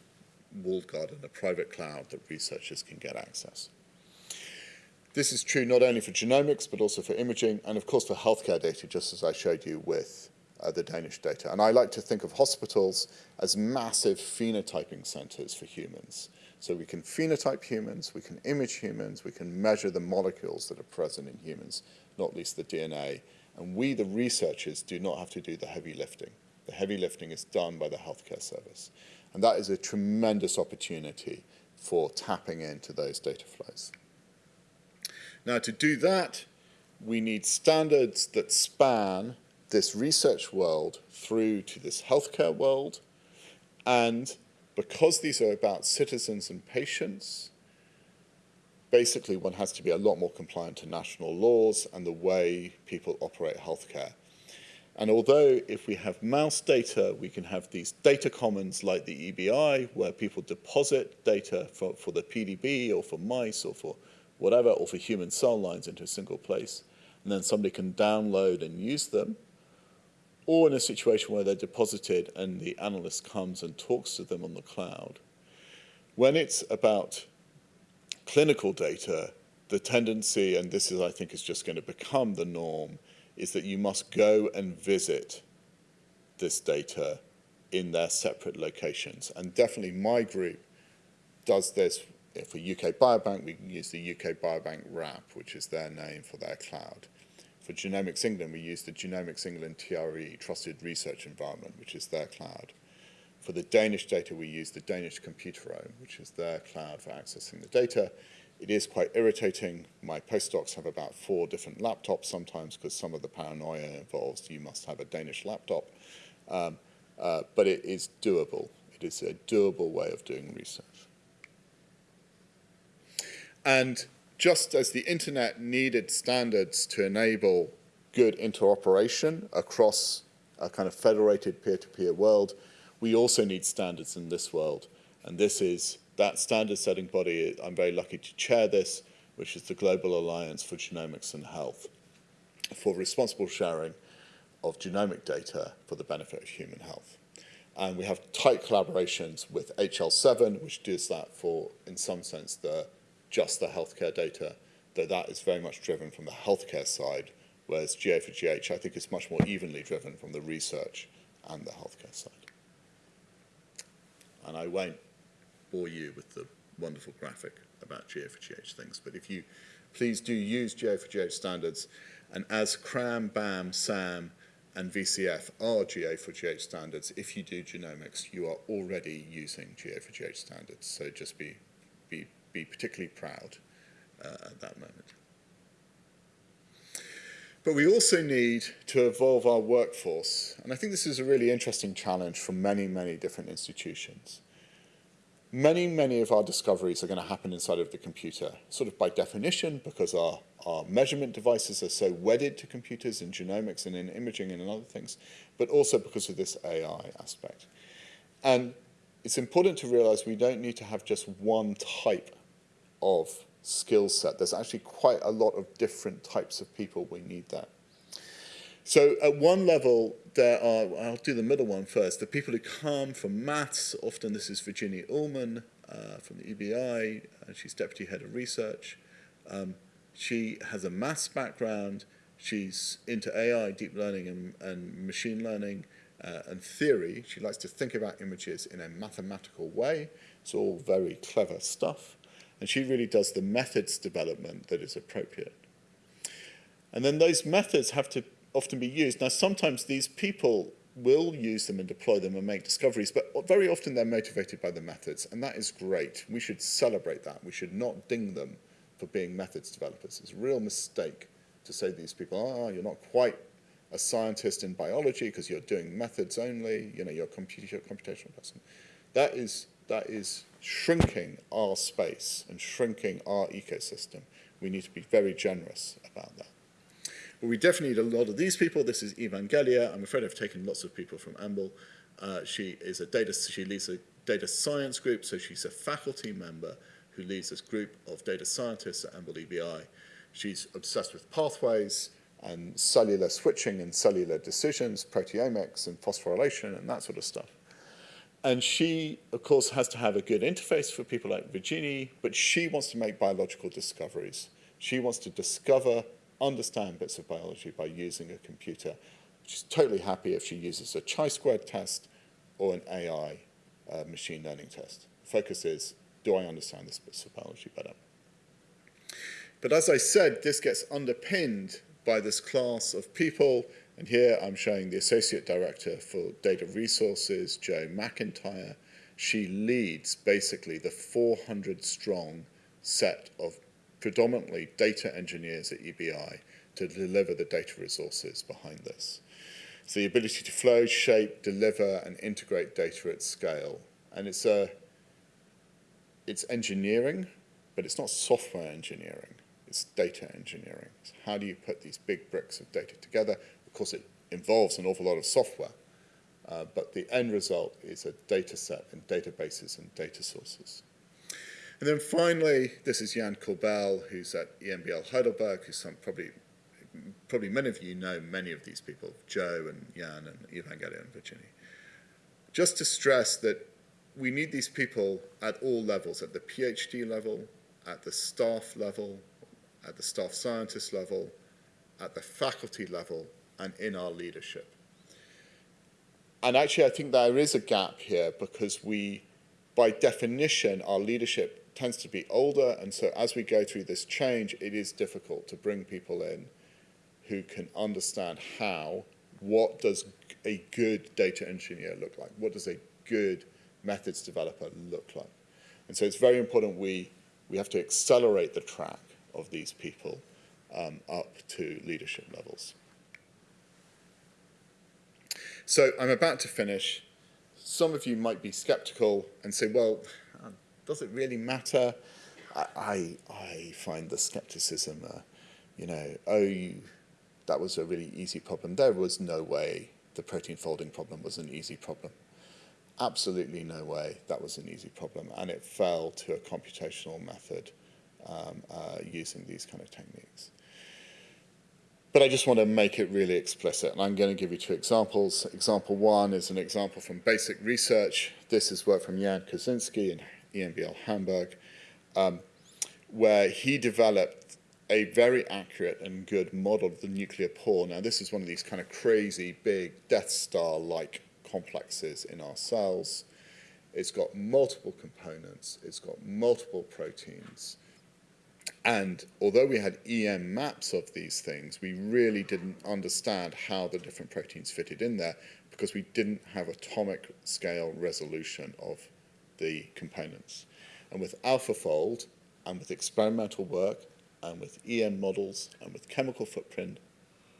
walled garden, a private cloud that researchers can get access. This is true not only for genomics, but also for imaging, and of course for healthcare data, just as I showed you with uh, the Danish data. And I like to think of hospitals as massive phenotyping centers for humans. So we can phenotype humans, we can image humans, we can measure the molecules that are present in humans, not least the DNA. And we, the researchers, do not have to do the heavy lifting. The heavy lifting is done by the healthcare service. And that is a tremendous opportunity for tapping into those data flows. Now, to do that, we need standards that span this research world through to this healthcare world. And because these are about citizens and patients, basically one has to be a lot more compliant to national laws and the way people operate healthcare. And although if we have mouse data, we can have these data commons like the EBI, where people deposit data for, for the PDB or for mice or for whatever, or for human cell lines into a single place, and then somebody can download and use them, or in a situation where they're deposited and the analyst comes and talks to them on the cloud. When it's about clinical data, the tendency, and this is, I think, is just going to become the norm, is that you must go and visit this data in their separate locations. And definitely my group does this. For UK Biobank, we can use the UK Biobank RAP, which is their name for their cloud. For Genomics England, we use the Genomics England TRE, Trusted Research Environment, which is their cloud. For the Danish data, we use the Danish Computerome, which is their cloud for accessing the data. It is quite irritating. My postdocs have about four different laptops sometimes because some of the paranoia involves you must have a Danish laptop. Um, uh, but it is doable. It is a doable way of doing research. And just as the internet needed standards to enable good interoperation across a kind of federated peer-to-peer -peer world, we also need standards in this world. And this is that standard setting body, I'm very lucky to chair this, which is the Global Alliance for Genomics and Health, for responsible sharing of genomic data for the benefit of human health. And we have tight collaborations with HL7, which does that for, in some sense, the, just the healthcare data, though that is very much driven from the healthcare side, whereas GA4GH, I think, is much more evenly driven from the research and the healthcare side. And I won't bore you with the wonderful graphic about GA4GH things, but if you please do use GA4GH standards, and as CRAM, BAM, SAM, and VCF are GA4GH standards, if you do genomics, you are already using GA4GH standards, so just be, be, be particularly proud uh, at that moment. But we also need to evolve our workforce, and I think this is a really interesting challenge for many, many different institutions. Many, many of our discoveries are going to happen inside of the computer, sort of by definition, because our, our measurement devices are so wedded to computers in genomics and in imaging and in other things, but also because of this AI aspect. And it's important to realize we don't need to have just one type of skill set. There's actually quite a lot of different types of people we need there. So at one level, there are, I'll do the middle one first, the people who come from maths, often this is Virginie Uhlmann uh, from the EBI, and she's deputy head of research. Um, she has a maths background, she's into AI, deep learning and, and machine learning uh, and theory. She likes to think about images in a mathematical way. It's all very clever stuff. And she really does the methods development that is appropriate. And then those methods have to often be used. Now, sometimes these people will use them and deploy them and make discoveries, but very often they're motivated by the methods, and that is great. We should celebrate that. We should not ding them for being methods developers. It's a real mistake to say to these people, oh, you're not quite a scientist in biology because you're doing methods only, you know, you're a computational person. That is, that is shrinking our space and shrinking our ecosystem. We need to be very generous about that. But we definitely need a lot of these people. This is Evangelia. I'm afraid I've taken lots of people from EMBL. Uh, she is a data, she leads a data science group, so she's a faculty member who leads this group of data scientists at EMBL EBI. She's obsessed with pathways and cellular switching and cellular decisions, proteomics and phosphorylation and that sort of stuff. And she, of course, has to have a good interface for people like Virginie, but she wants to make biological discoveries. She wants to discover understand bits of biology by using a computer. She's totally happy if she uses a chi-squared test or an AI uh, machine learning test. Focus is, do I understand this bits of biology better? But as I said, this gets underpinned by this class of people, and here I'm showing the Associate Director for Data Resources, Jo McEntyre. She leads basically the 400 strong set of predominantly data engineers at EBI to deliver the data resources behind this. So the ability to flow, shape, deliver, and integrate data at scale. And it's, a, it's engineering, but it's not software engineering. It's data engineering. So how do you put these big bricks of data together? Of course, it involves an awful lot of software, uh, but the end result is a data set and databases and data sources. And then finally, this is Jan Korbel, who's at EMBL Heidelberg, who's some probably, probably many of you know many of these people, Jo and Jan and Evangelia and Virginie. Just to stress that we need these people at all levels, at the PhD level, at the staff level, at the staff scientist level, at the faculty level, and in our leadership. And actually, I think there is a gap here because we, by definition, our leadership tends to be older, and so as we go through this change, it is difficult to bring people in who can understand how, what does a good data engineer look like? What does a good methods developer look like? And so it's very important we, we have to accelerate the track of these people um, up to leadership levels. So I'm about to finish. Some of you might be skeptical and say, well, does it really matter? I, I, I find the skepticism, uh, you know, oh, you, that was a really easy problem. There was no way the protein folding problem was an easy problem. Absolutely no way that was an easy problem. And it fell to a computational method um, uh, using these kind of techniques. But I just want to make it really explicit, and I'm going to give you two examples. Example one is an example from basic research. This is work from Jan Kosinski and EMBL Hamburg, um, where he developed a very accurate and good model of the nuclear pore. Now, this is one of these kind of crazy, big Death Star-like complexes in our cells. It's got multiple components. It's got multiple proteins. And although we had EM maps of these things, we really didn't understand how the different proteins fitted in there because we didn't have atomic scale resolution of the components. And with AlphaFold, and with experimental work, and with EM models, and with chemical footprint,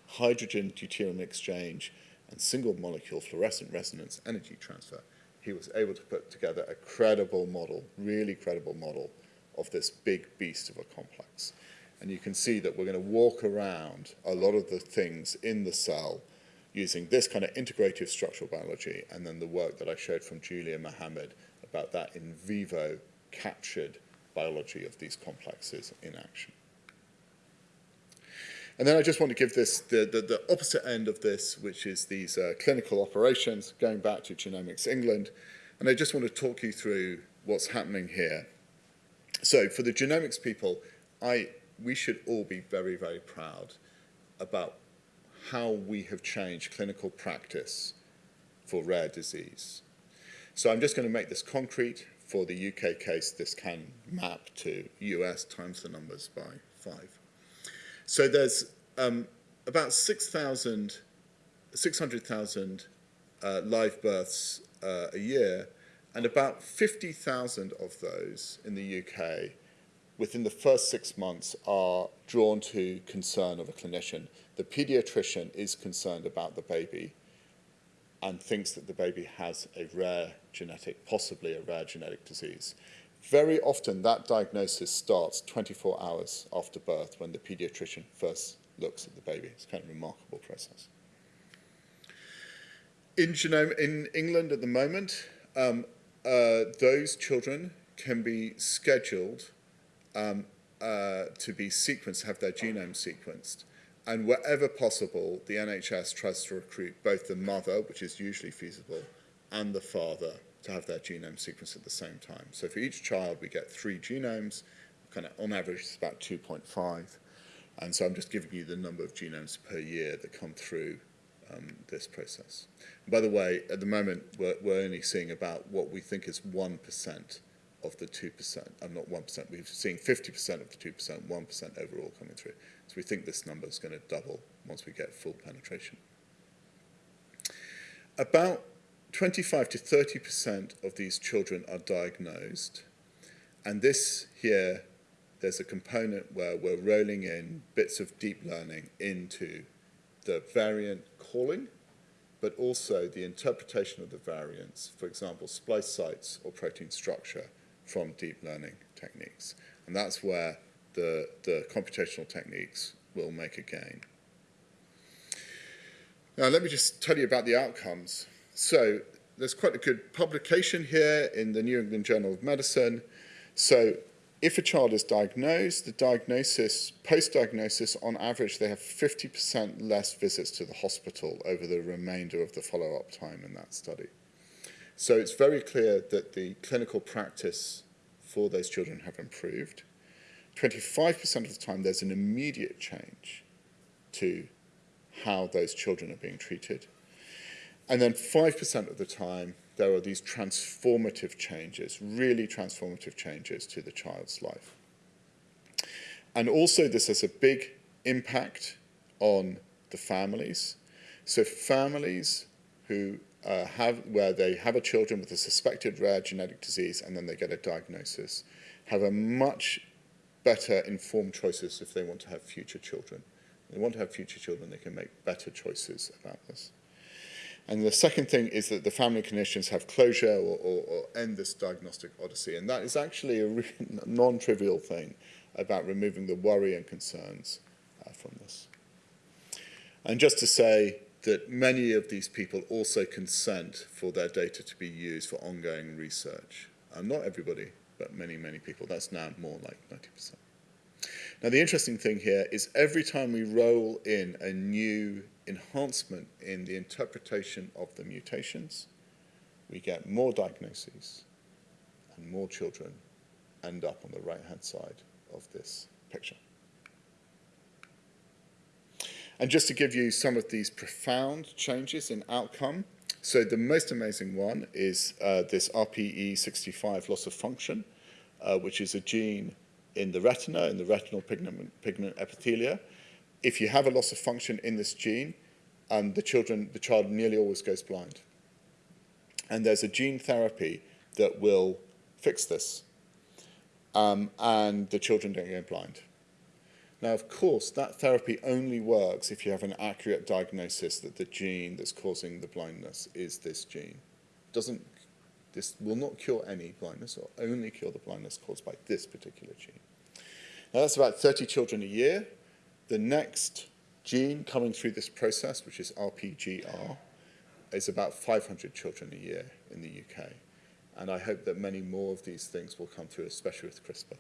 hydrogen deuterium exchange, and single molecule fluorescent resonance energy transfer, he was able to put together a credible model, really credible model of this big beast of a complex. And you can see that we're going to walk around a lot of the things in the cell using this kind of integrative structural biology and then the work that I showed from Julia Mahamid about that in vivo captured biology of these complexes in action. And then I just want to give this the, the, the opposite end of this, which is these uh, clinical operations, going back to Genomics England. And I just want to talk you through what's happening here. So for the genomics people, I, we should all be very, very proud about how we have changed clinical practice for rare disease. So I'm just going to make this concrete. For the UK case, this can map to US times the numbers by five. So there's um, about 6,000, 600,000 uh, live births uh, a year, and about 50,000 of those in the UK within the first six months are drawn to concern of a clinician. The pediatrician is concerned about the baby and thinks that the baby has a rare genetic, possibly a rare genetic disease. Very often that diagnosis starts 24 hours after birth when the pediatrician first looks at the baby. It's kind of a remarkable process. In, genome, in England at the moment, um, uh, those children can be scheduled um, uh, to be sequenced, have their genome sequenced. And wherever possible, the NHS tries to recruit both the mother, which is usually feasible, and the father to have their genome sequenced at the same time. So for each child, we get three genomes, kind of on average, it's about 2.5. And so I'm just giving you the number of genomes per year that come through um, this process. By the way, at the moment, we're, we're only seeing about what we think is 1% of the 2%, I'm uh, not 1%, we're seeing 50% of the 2%, 1% overall coming through. So we think this number is going to double once we get full penetration. About 25 to 30% of these children are diagnosed. And this here, there's a component where we're rolling in bits of deep learning into the variant calling, but also the interpretation of the variants, for example, splice sites or protein structure from deep learning techniques. And that's where the, the computational techniques will make a gain. Now, let me just tell you about the outcomes. So there's quite a good publication here in the New England Journal of Medicine. So if a child is diagnosed, the diagnosis, post-diagnosis, on average, they have 50% less visits to the hospital over the remainder of the follow-up time in that study. So it's very clear that the clinical practice for those children have improved. 25% of the time, there's an immediate change to how those children are being treated. And then 5% of the time, there are these transformative changes, really transformative changes to the child's life. And also this has a big impact on the families. So families who uh, have, where they have a children with a suspected rare genetic disease and then they get a diagnosis, have a much better informed choices if they want to have future children. If they want to have future children, they can make better choices about this. And the second thing is that the family clinicians have closure or, or, or end this diagnostic odyssey. And that is actually a non-trivial thing about removing the worry and concerns uh, from this. And just to say that many of these people also consent for their data to be used for ongoing research. And not everybody, but many, many people. That's now more like 90%. Now, the interesting thing here is every time we roll in a new enhancement in the interpretation of the mutations, we get more diagnoses and more children end up on the right-hand side of this picture. And just to give you some of these profound changes in outcome, so the most amazing one is uh, this RPE65 loss of function, uh, which is a gene in the retina, in the retinal pigment, pigment epithelia. If you have a loss of function in this gene, the, children, the child nearly always goes blind. And there's a gene therapy that will fix this. Um, and the children don't go blind. Now, of course, that therapy only works if you have an accurate diagnosis that the gene that's causing the blindness is this gene. Doesn't, this will not cure any blindness or only cure the blindness caused by this particular gene. Now, that's about 30 children a year. The next gene coming through this process, which is RPGR, is about 500 children a year in the UK. And I hope that many more of these things will come through, especially with CRISPR.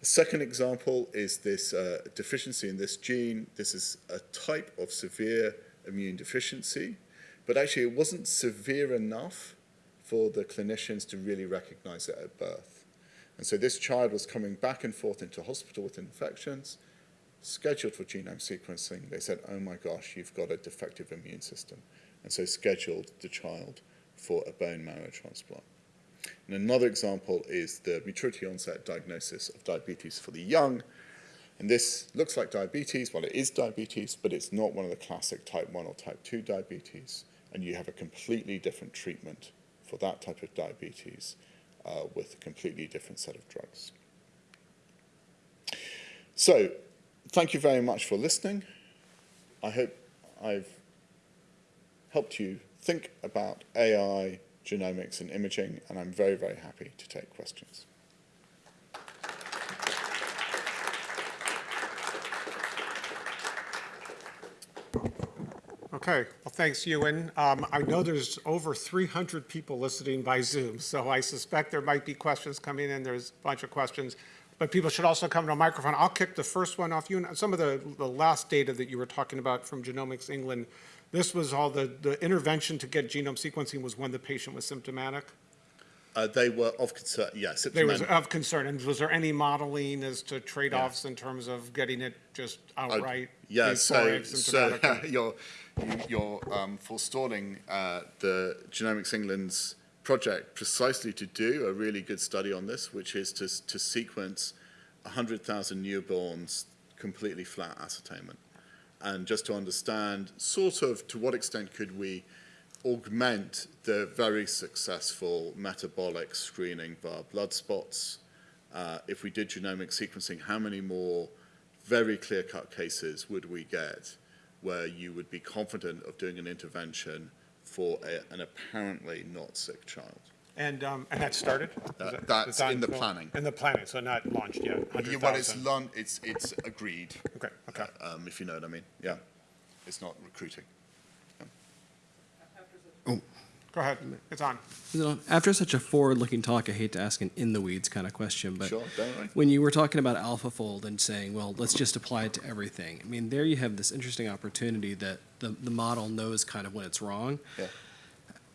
A second example is this uh, deficiency in this gene. This is a type of severe immune deficiency, but actually it wasn't severe enough for the clinicians to really recognize it at birth. And so this child was coming back and forth into hospital with infections, scheduled for genome sequencing. They said, oh my gosh, you've got a defective immune system. And so scheduled the child for a bone marrow transplant. And another example is the maturity onset diagnosis of diabetes for the young. And this looks like diabetes. Well, it is diabetes, but it's not one of the classic type 1 or type 2 diabetes. And you have a completely different treatment for that type of diabetes uh, with a completely different set of drugs. So, thank you very much for listening. I hope I've helped you think about AI, genomics, and imaging, and I'm very, very happy to take questions. Okay, well, thanks, Ewan. Um, I know there's over 300 people listening by Zoom, so I suspect there might be questions coming in. There's a bunch of questions, but people should also come to a microphone. I'll kick the first one off. Ewan, some of the, the last data that you were talking about from Genomics England, this was all the, the intervention to get genome sequencing was when the patient was symptomatic? Uh, they were of concern, yes. They was of concern, and was there any modeling as to trade-offs Yeah. in terms of getting it just outright? Yeah, so, so you're, you- you're um, forestalling uh, the Genomics England's project precisely to do a really good study on this, which is to, to sequence 100,000 newborns completely flat ascertainment. And just to understand sort of to what extent could we augment the very successful metabolic screening via blood spots. Uh, if we did genomic sequencing, how many more very clear-cut cases would we get where you would be confident of doing an intervention for a, an apparently not sick child? And, um, and that started? Is Uh, that- that's that in the planning. In the planning, so not launched yet, Yeah, well, it's, lun- it's, it's agreed, Okay, okay. um, if you know what I mean. Yeah, it's not recruiting. Go ahead, it's on. You know, after such a forward-looking talk, I hate to ask an in-the-weeds kind of question, but Sure, when you were talking about AlphaFold and saying, well, let's just apply it to everything, I mean, there you have this interesting opportunity that the, the model knows kind of when it's wrong. Yeah.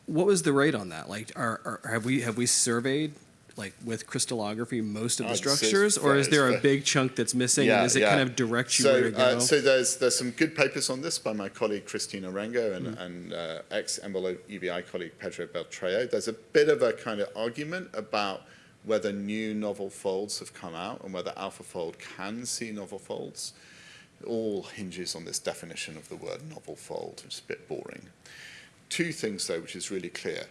What was the rate on that? Like, are, are, have we, have we surveyed, like, with crystallography, most of the say structures? Or is there a big chunk that's missing? And does it kind of direct you so, where to go? Uh, so there's there's some good papers on this by my colleague Christine Orengo and, Mm-hmm. and uh, ex-Embolo EBI colleague Pedro Beltrao. There's a bit of a kind of argument about whether new novel folds have come out and whether AlphaFold can see novel folds. It all hinges on this definition of the word novel fold, which is a bit boring. Two things, though, which is really clear.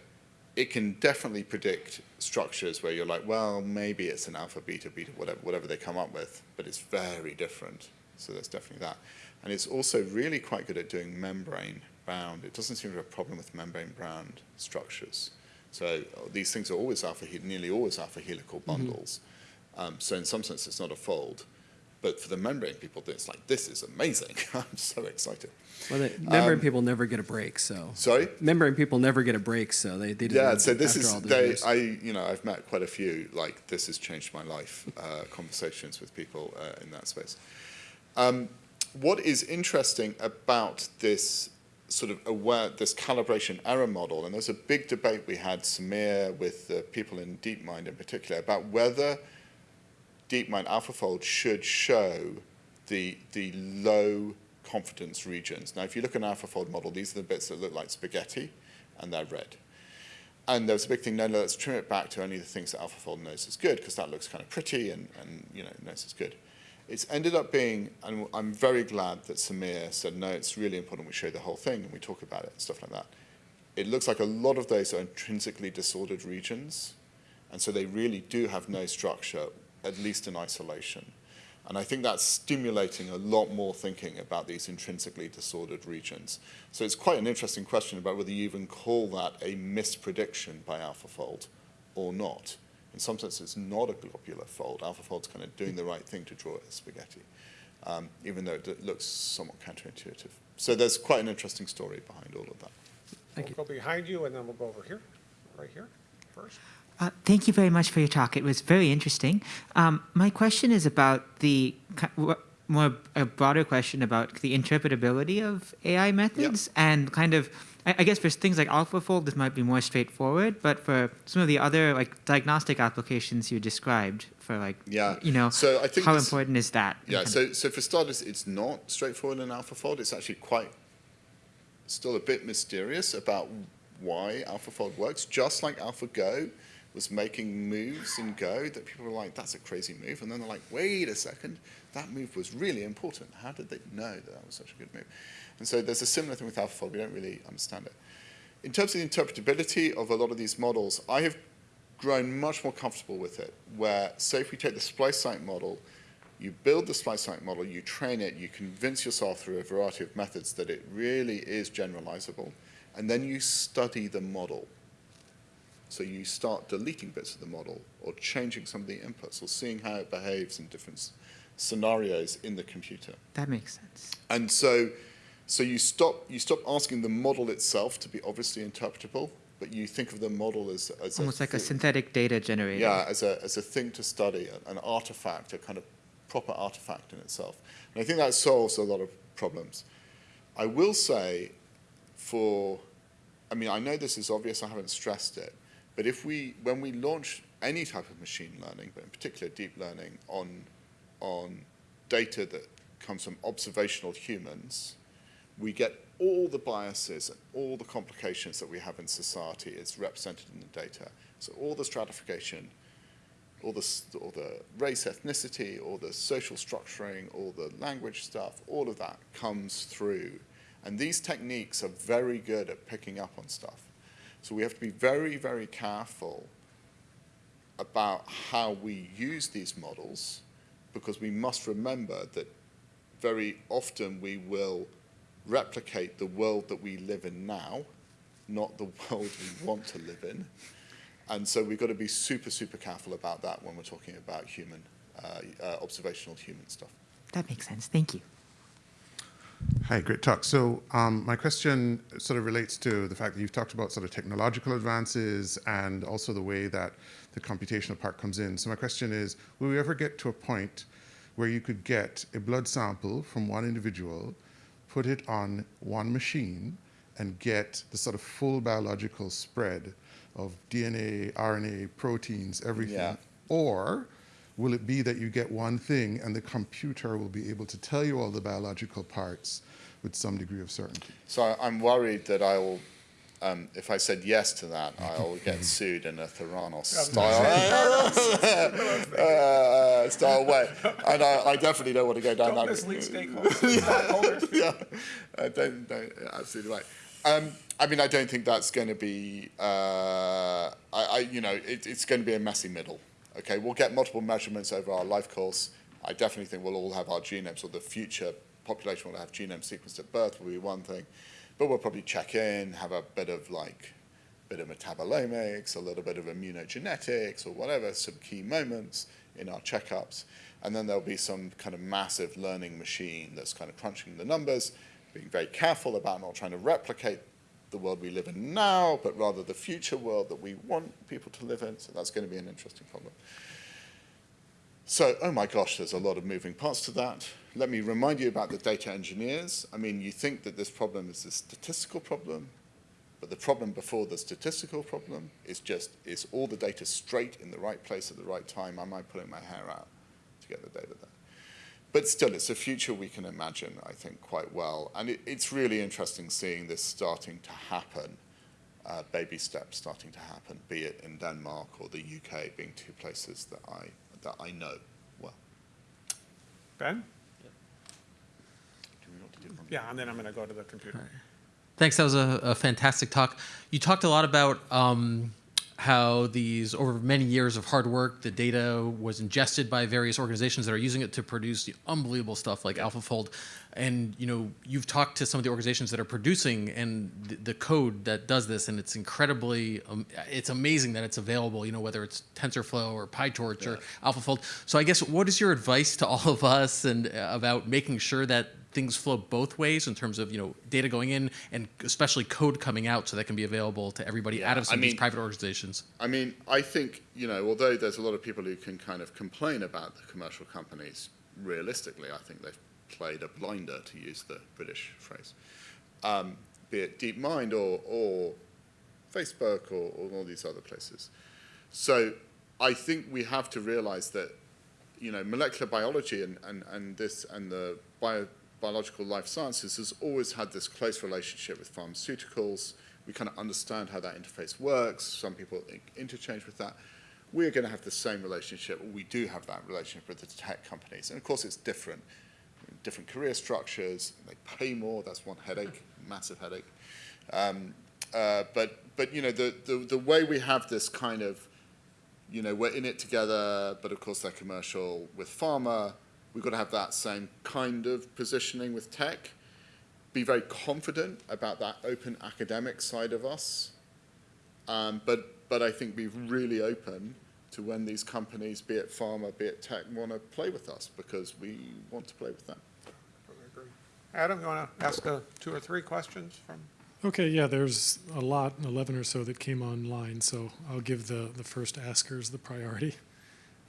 It can definitely predict structures where you're like, well, maybe it's an alpha, beta, beta, whatever, whatever they come up with, but it's very different. So there's definitely that. And it's also really quite good at doing membrane bound. It doesn't seem to have a problem with membrane bound structures. So these things are always alpha, nearly always alpha helical bundles. Um, so in some sense, it's not a fold. But for the membrane people, it's like, this is amazing. I'm so excited. Well, the membrane um, people never get a break, so. Sorry? Membrane people never get a break, so they, they Yeah, so this is they. years. I you know I've met quite a few like this has changed my life uh, conversations with people uh, in that space. Um, what is interesting about this sort of aware this calibration error model, and there's a big debate we had Sameer with the people in DeepMind in particular about whether DeepMind AlphaFold should show the the low confidence regions. Now, if you look at an AlphaFold model, these are the bits that look like spaghetti, and they're red. And there was a big thing, no, no, let's trim it back to only the things that AlphaFold knows is good, because that looks kind of pretty and, and you know, knows is good. It's ended up being, and I'm very glad that Sameer said, no, it's really important we show the whole thing and we talk about it and stuff like that. It looks like a lot of those are intrinsically disordered regions, and so they really do have no structure, at least in isolation. And I think that's stimulating a lot more thinking about these intrinsically disordered regions. So it's quite an interesting question about whether you even call that a misprediction by AlphaFold or not. In some sense, it's not a globular fold. AlphaFold's kind of doing the right thing to draw it as spaghetti, um, even though it looks somewhat counterintuitive. So there's quite an interesting story behind all of that. Thank you. We'll go behind you, and then we'll go over here, right here. first. Uh, thank you very much for your talk. It was very interesting. Um, my question is about the more a broader question about the interpretability of AI methods and kind of. I I guess for things like AlphaFold, this might be more straightforward, but for some of the other like diagnostic applications you described, for like, Yeah. you know, So I think how this- important is that? Yeah, of- so, so for starters, it's not straightforward in AlphaFold. It's actually quite, still a bit mysterious about why AlphaFold works, just like AlphaGo was making moves in Go that people were like, that's a crazy move. And then they're like, wait a second, that move was really important. How did they know that that was such a good move? And so there's a similar thing with AlphaFold. We don't really understand it. In terms of the interpretability of a lot of these models, I have grown much more comfortable with it, where, say, if we take the splice site model, you build the splice site model, you train it, you convince yourself through a variety of methods that it really is generalizable, and then you study the model. So you start deleting bits of the model, or changing some of the inputs, or seeing how it behaves in different scenarios in the computer. that makes sense. And so, so you stop you stop asking the model itself to be obviously interpretable, but you think of the model as as Almost like a synthetic data generator. yeah as a as a thing to study, an artifact, a kind of proper artifact in itself. And I think that solves a lot of problems. I will say, for, I mean, I know this is obvious. I haven't stressed it, but if we when we launch any type of machine learning, but in particular deep learning on on data that comes from observational humans, we get all the biases and all the complications that we have in society is represented in the data. So all the stratification, all the, all the race, ethnicity, all the social structuring, all the language stuff, all of that comes through. And these techniques are very good at picking up on stuff. So we have to be very, very careful about how we use these models because we must remember that very often we will replicate the world that we live in now, not the world we want to live in. And so we've got to be super, super careful about that when we're talking about human, uh, uh, observational human stuff. That makes sense. Thank you. Hi, great talk. So um, my question sort of relates to the fact that you've talked about sort of technological advances and also the way that the computational part comes in. So my question is, will we ever get to a point where you could get a blood sample from one individual, put it on one machine, and get the sort of full biological spread of DNA, RNA, proteins, everything? Yeah. Or will it be that you get one thing and the computer will be able to tell you all the biological parts with some degree of certainty? So I- I'm worried that I will, um, if I said yes to that, I will get sued in a Theranos style, uh, style way. And I, I definitely don't want to go down Don't that mislead stakeholders, stockholders. yeah, I don't, don't, absolutely right. Um, I mean, I don't think that's going to be, uh, I, I, you know, it, it's going to be a messy middle. Okay, we'll get multiple measurements over our life course. I definitely think we'll all have our genomes, or the future population will have genomes sequenced at birth, will be one thing. But we'll probably check in, have a bit of like, bit of metabolomics, a little bit of immunogenetics, or whatever, some key moments in our checkups. And then there'll be some kind of massive learning machine that's kind of crunching the numbers, being very careful about not trying to replicate the world we live in now, but rather the future world that we want people to live in. So that's going to be an interesting problem. So, oh my gosh, there's a lot of moving parts to that. Let me remind you about the data engineers. I mean, you think that this problem is a statistical problem, but the problem before the statistical problem is just, is all the data straight in the right place at the right time? Am I pulling my hair out to get the data there? But still, it's a future we can imagine, I think, quite well. And it, it's really interesting seeing this starting to happen, uh, baby steps starting to happen, be it in Denmark or the UK being two places that I, that I know well. Ben? Do we want to do one? Yeah, and then I'm going to go to the computer. Thanks. That was a, a fantastic talk. You talked a lot about um, how these over many years of hard work, the data was ingested by various organizations that are using it to produce the unbelievable stuff like AlphaFold. And you know, you've talked to some of the organizations that are producing and the, the code that does this, and it's incredibly, um, it's amazing that it's available. You know, whether it's TensorFlow or PyTorch or AlphaFold. So I guess what is your advice to all of us and uh, about making sure that things flow both ways in terms of you know data going in and especially code coming out so that can be available to everybody Yeah, out of some I of these private organizations. I mean, I think, you know, although there's a lot of people who can kind of complain about the commercial companies, realistically, I think they've played a blinder, to use the British phrase, um, be it DeepMind or, or Facebook or, or all these other places. So I think we have to realize that, you know, molecular biology and, and, and this and the bio, biological life sciences has always had this close relationship with pharmaceuticals. We kind of understand how that interface works. Some people interchange with that. We're going to have the same relationship, we do have that relationship with the tech companies. And of course, it's different. Different career structures, they pay more, that's one headache, massive headache. Um, uh, but, but, you know, the, the, the way we have this kind of you know, we're in it together, but of course they're commercial with pharma. We've got to have that same kind of positioning with tech. Be very confident about that open academic side of us. Um, but, but I think be really open to when these companies, be it pharma, be it tech, want to play with us because we want to play with them. Adam, you want to ask uh, two or three questions from? Okay, yeah, there's a lot, 11 or so that came online, so I'll give the, the first askers the priority.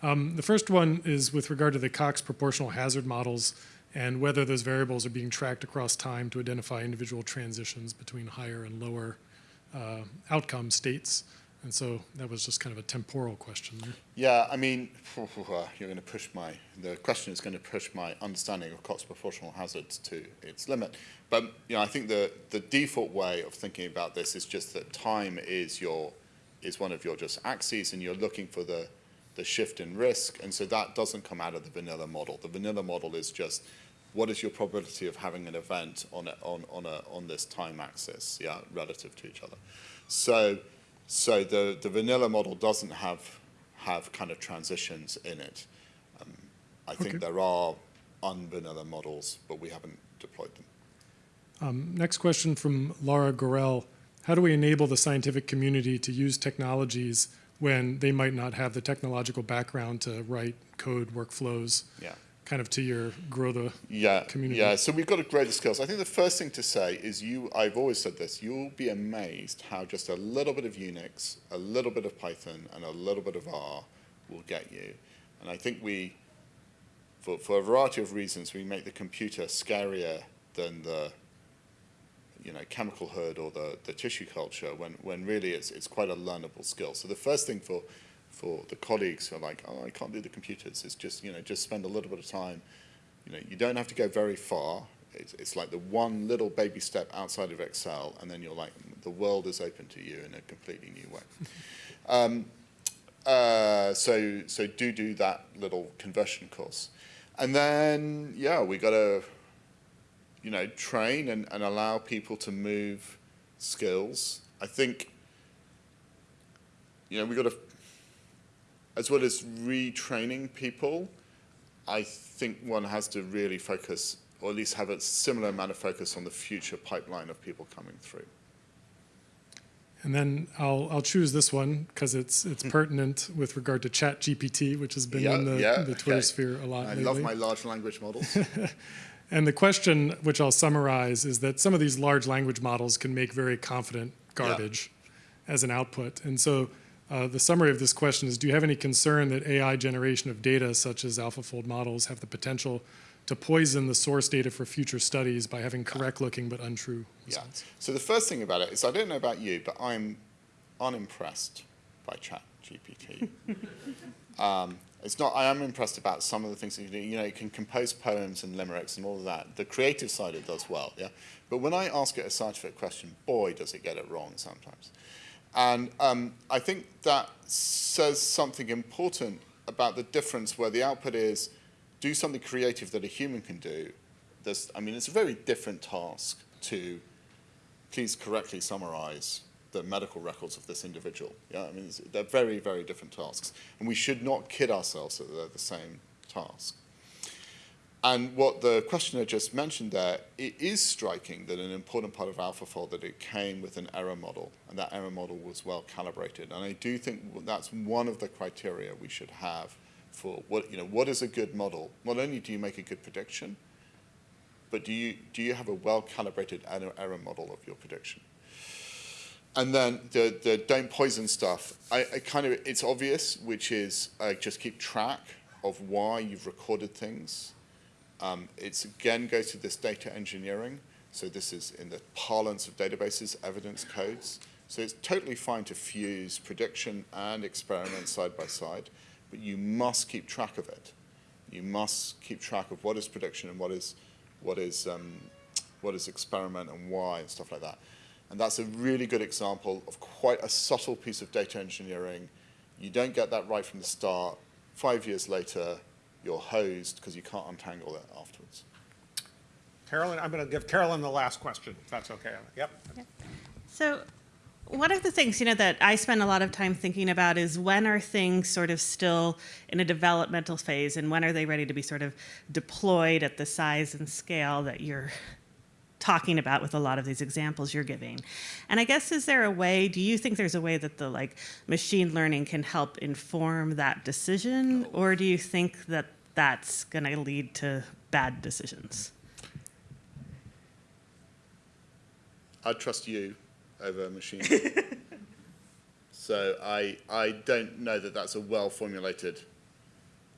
Um, the first one is with regard to the Cox proportional hazard models and whether those variables are being tracked across time to identify individual transitions between higher and lower uh, outcome states. And so that was just kind of a temporal question there. Yeah, I mean, you're going to push my, the question is going to push my understanding of Cox proportional hazards to its limit. But, you know, I think the, the default way of thinking about this is just that time is your, is one of your just axes and you're looking for the, the shift in risk. And so that doesn't come out of the vanilla model. The vanilla model is just what is your probability of having an event on, a, on, on, a, on this time axis, yeah, relative to each other. So, so the, the vanilla model doesn't have, have kind of transitions in it. Um, I think there are unvanilla models, but we haven't deployed them. Um, next question from Laura Gorell. How do we enable the scientific community to use technologies when they might not have the technological background to write code workflows? Yeah. Kind of to your grow the Yeah, community. yeah. So we've got to grow the skills. I think the first thing to say is you. I've always said this. You'll be amazed how just a little bit of Unix, a little bit of Python, and a little bit of R will get you. And I think we, for for a variety of reasons, we make the computer scarier than the, you know, chemical hood or the the tissue culture. When when really it's it's quite a learnable skill. So the first thing for for the colleagues who are like, oh, I can't do the computers. It's just, you know, just spend a little bit of time. You know, you don't have to go very far. It's, it's like the one little baby step outside of Excel, and then you're like, the world is open to you in a completely new way. um, uh, so, so do do that little conversion course. And then, yeah, we got to, you know, train and, and allow people to move skills. I think, you know, we've got to as well as retraining people, I think one has to really focus, or at least have a similar amount of focus on the future pipeline of people coming through. And then I'll, I'll choose this one because it's, it's hmm. pertinent with regard to Chat GPT, which has been Yeah, in the, yeah, the Twitter okay. sphere a lot I lately. love my large language models. And the question, which I'll summarize, is that some of these large language models can make very confident garbage as an output. And so uh, the summary of this question is, do you have any concern that AI generation of data, such as AlphaFold models, have the potential to poison the source data for future studies by having correct-looking but untrue results? yeah. So the first thing about it is I don't know about you, but I'm unimpressed by Chat GPT. um, it's not. I am impressed about some of the things that you do. You know, it can compose poems and limericks and all of that. The creative side it does well. Yeah. But when I ask it a scientific question, boy, does it get it wrong sometimes. And um, I think that says something important about the difference where the output is do something creative that a human can do. There's, I mean, it's a very different task to please correctly summarize the medical records of this individual. Yeah, I mean, they're very, very different tasks. And we should not kid ourselves that they're the same task. And what the questioner just mentioned there, it is striking that an important part of AlphaFold that it came with an error model, and that error model was well calibrated. And I do think that's one of the criteria we should have for what you know what is a good model. Not only do you make a good prediction, but do you, do you have a well-calibrated error model of your prediction? And then the, the don't poison stuff, I, I kind of, it's obvious, which is uh, just keep track of why you've recorded things. Um, it's again goes to this data engineering. So this is in the parlance of databases, evidence codes. So it's totally fine to fuse prediction and experiment side by side, but you must keep track of it. You must keep track of what is prediction and what is, what is, um, what is experiment and why and stuff like that. And that's a really good example of quite a subtle piece of data engineering. You don't get that right from the start. Five years later, you're hosed because you can't untangle it afterwards. Carolyn, I'm going to give Carolyn the last question, if that's okay. Yep. So, one of the things you know that I spend a lot of time thinking about is when are things sort of still in a developmental phase, and when are they ready to be sort of deployed at the size and scale that you're talking about with a lot of these examples you're giving. And I guess is there a way, do you think there's a way that the like machine learning can help inform that decision or do you think that that's going to lead to bad decisions? I trust you over machine. so I, I don't know that that's a well-formulated,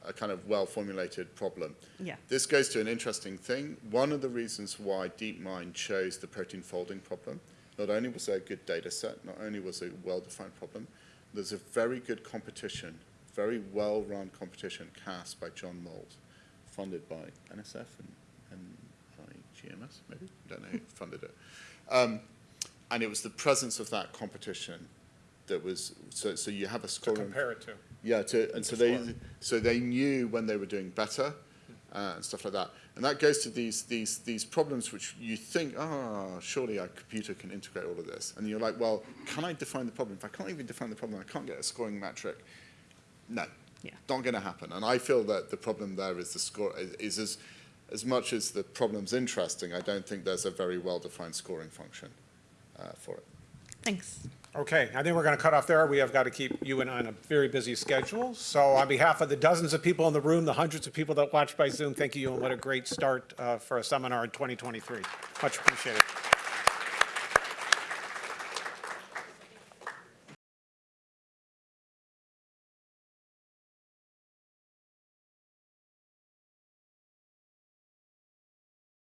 a kind of well-formulated problem. Yeah. This goes to an interesting thing. One of the reasons why DeepMind chose the protein folding problem, not only was there a good data set, not only was it a well-defined problem, there's a very good competition, very well-run competition CASP by John Moult, funded by NSF and, and by GMS, maybe? I don't know who funded it. Um, and it was the presence of that competition that was, so, so you have a To compare it to. Yeah, to, and so they, so they knew when they were doing better uh, and stuff like that. And that goes to these, these, these problems which you think, ah, surely a computer can integrate all of this. And you're like, well, can I define the problem? If I can't even define the problem, I can't get a scoring metric. No, Yeah. not going to happen. And I feel that the problem there is the score is, is as, as much as the problem's interesting, I don't think there's a very well-defined scoring function uh, for it. Thanks. Okay, I think we're going to cut off there. We have got to keep you and I on a very busy schedule. So on behalf of the dozens of people in the room, the hundreds of people that watch by Zoom, thank you, and what a great start uh, for a seminar in 2023. Much appreciated.